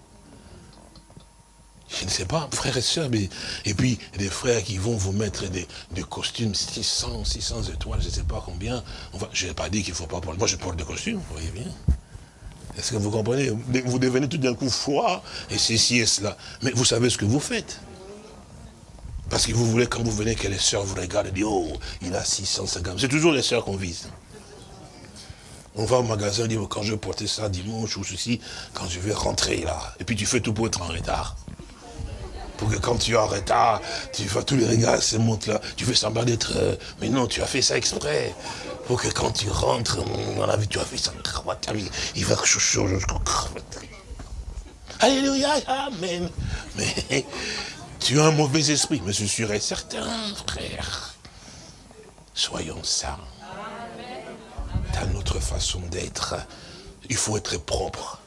S2: Je ne sais pas, frères et sœurs, mais, et puis des frères qui vont vous mettre des, costumes 600, 600 étoiles, je ne sais pas combien. Je n'ai pas dit qu'il ne faut pas porter. Moi, je porte des costumes, vous voyez bien. Est-ce que vous comprenez? Vous devenez tout d'un coup froid, et ceci et cela. Mais vous savez ce que vous faites. Parce que vous voulez, quand vous venez, que les sœurs vous regardent et disent, oh, il a 650. C'est toujours les sœurs qu'on vise. On va au magasin, on dit, quand je vais porter ça dimanche ou ceci, quand je vais rentrer là. Et puis tu fais tout pour être en retard. Pour que quand tu es en retard, tu vois tous les regards se montent là. Tu fais semblant d'être... Euh, mais non, tu as fait ça exprès. Pour que quand tu rentres dans la vie, tu as fait ça. Il va chouchou jusqu'au Alléluia, Amen. Mais tu as un mauvais esprit, mais je suis certain, frère. Soyons saints. Dans notre façon d'être, il faut être propre.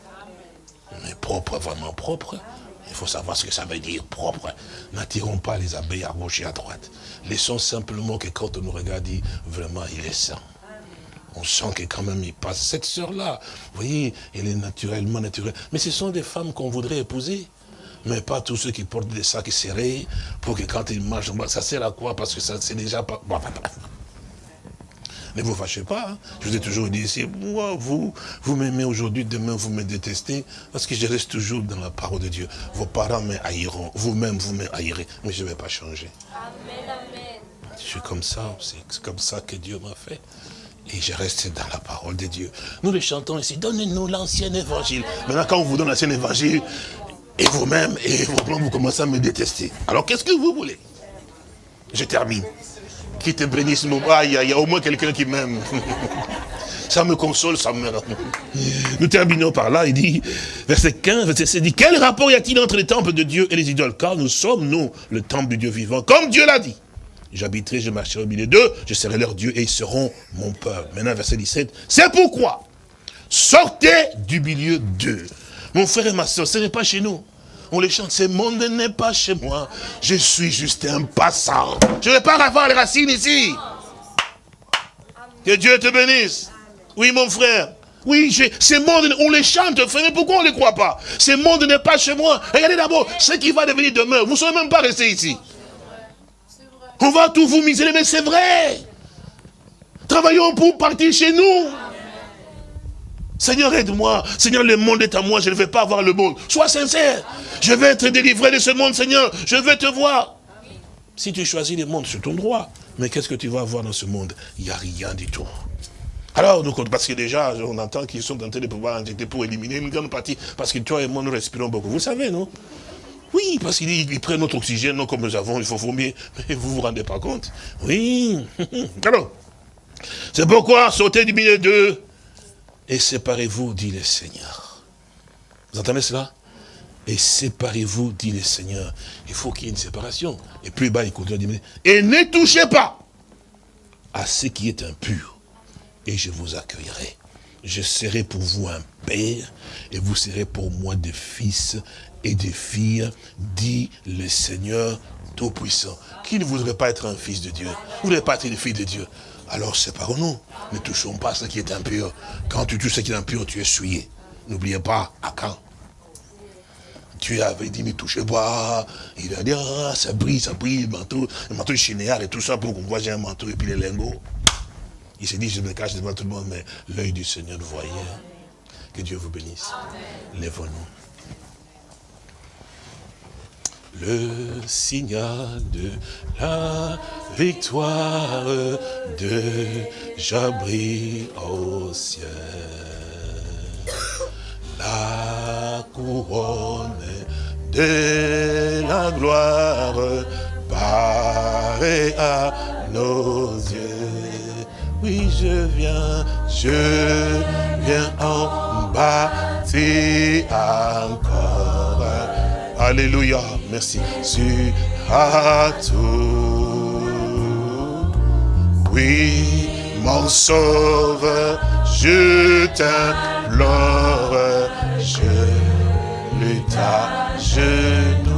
S2: Mais propre, vraiment propre, il faut savoir ce que ça veut dire, propre. N'attirons pas les abeilles à gauche et à droite. Laissons simplement que quand on nous regarde, vraiment, il est saint. On sent que quand même il passe. Cette sœur-là, vous voyez, elle est naturellement naturelle. Mais ce sont des femmes qu'on voudrait épouser mais pas tous ceux qui portent des sacs serrés, pour que quand ils marchent, ça sert à quoi? Parce que ça c'est déjà pas... Ne vous fâchez pas. Hein. Je vous ai toujours dit ici, moi, vous, vous m'aimez aujourd'hui, demain vous me détestez, parce que je reste toujours dans la parole de Dieu. Vos parents me haïront, vous-même vous me haïrez, mais je ne vais pas changer. Je suis comme ça, c'est comme ça que Dieu m'a fait. Et je reste dans la parole de Dieu. Nous les chantons ici, donnez-nous l'ancien évangile. Maintenant, quand on vous donne l'ancien évangile, et vous-même, et vous, vous commencez à me détester. Alors qu'est-ce que vous voulez? Je termine. Qui te bénisse mon... Il y, a au moins quelqu'un qui m'aime. [LAUGHS] ça me console, ça me... Nous terminons par là, il dit, verset 15, verset 16, dit, quel rapport y a-t-il entre les temples de Dieu et les idoles? Car nous sommes, nous, le temple du Dieu vivant, comme Dieu l'a dit. J'habiterai, je marcherai au milieu d'eux, je serai leur Dieu et ils seront mon peuple. Maintenant, verset 17, c'est pourquoi, sortez du milieu d'eux mon frère et ma soeur, ce n'est pas chez nous. On les chante, ce monde n'est pas chez moi. Je suis juste un passant. Je ne vais pas avoir les racines ici. Que Dieu te bénisse. Oui, mon frère. Oui, ce monde, on les chante, frère, mais pourquoi on ne les croit pas? Ce monde n'est pas chez moi. Regardez d'abord ce qui va devenir demain. Vous ne serez même pas resté ici. On va tout vous miser, mais c'est vrai. Travaillons pour partir chez nous. Seigneur, aide-moi. Seigneur, le monde est à moi, je ne vais pas avoir le monde. Sois sincère. Je vais être délivré de ce monde, Seigneur. Je vais te voir. Si tu choisis le monde, c'est ton droit. Mais qu'est-ce que tu vas avoir dans ce monde? Il n'y a rien du tout. Alors, nous, parce que déjà, on entend qu'ils sont en train de pouvoir injecter pour éliminer une grande partie. Parce que toi et moi, nous respirons beaucoup. Vous savez, non? Oui, parce qu'ils prennent notre oxygène, non comme nous avons, il faut vomir. Mais vous vous rendez pas compte? Oui. [LAUGHS] Alors, c'est pourquoi sauter du milieu d'eux et séparez-vous, dit le Seigneur. Vous entendez cela? Et séparez-vous, dit le Seigneur. Il faut qu'il y ait une séparation. Et plus bas, il continue et ne touchez pas à ce qui est impur, et je vous accueillerai. Je serai pour vous un père, et vous serez pour moi des fils et des filles, dit le Seigneur Tout-Puissant. Qui ne voudrait pas être un fils de Dieu? Vous ne voulez pas être une fille de Dieu alors séparons-nous. Ne touchons pas ce qui est impur. Quand tu touches ce qui est impur, tu es souillé. N'oubliez pas, à quand tu avais dit, ne touchez pas. Il a dit, ah, ça brille, ça brille, le manteau, le manteau chinéard et tout ça pour qu'on voit j'ai un manteau et puis les lingots. Il s'est dit, je me cache devant tout le monde, mais l'œil du Seigneur voyait. Que Dieu vous bénisse. Lèvons-nous le signal de la victoire de Jabri au ciel. La couronne de la gloire paraît à nos yeux. Oui, je viens, je viens en bâtir encore. Alléluia. Merci. Tu as tout. Oui, mon sauveur, je t'implore, je lutte à genoux.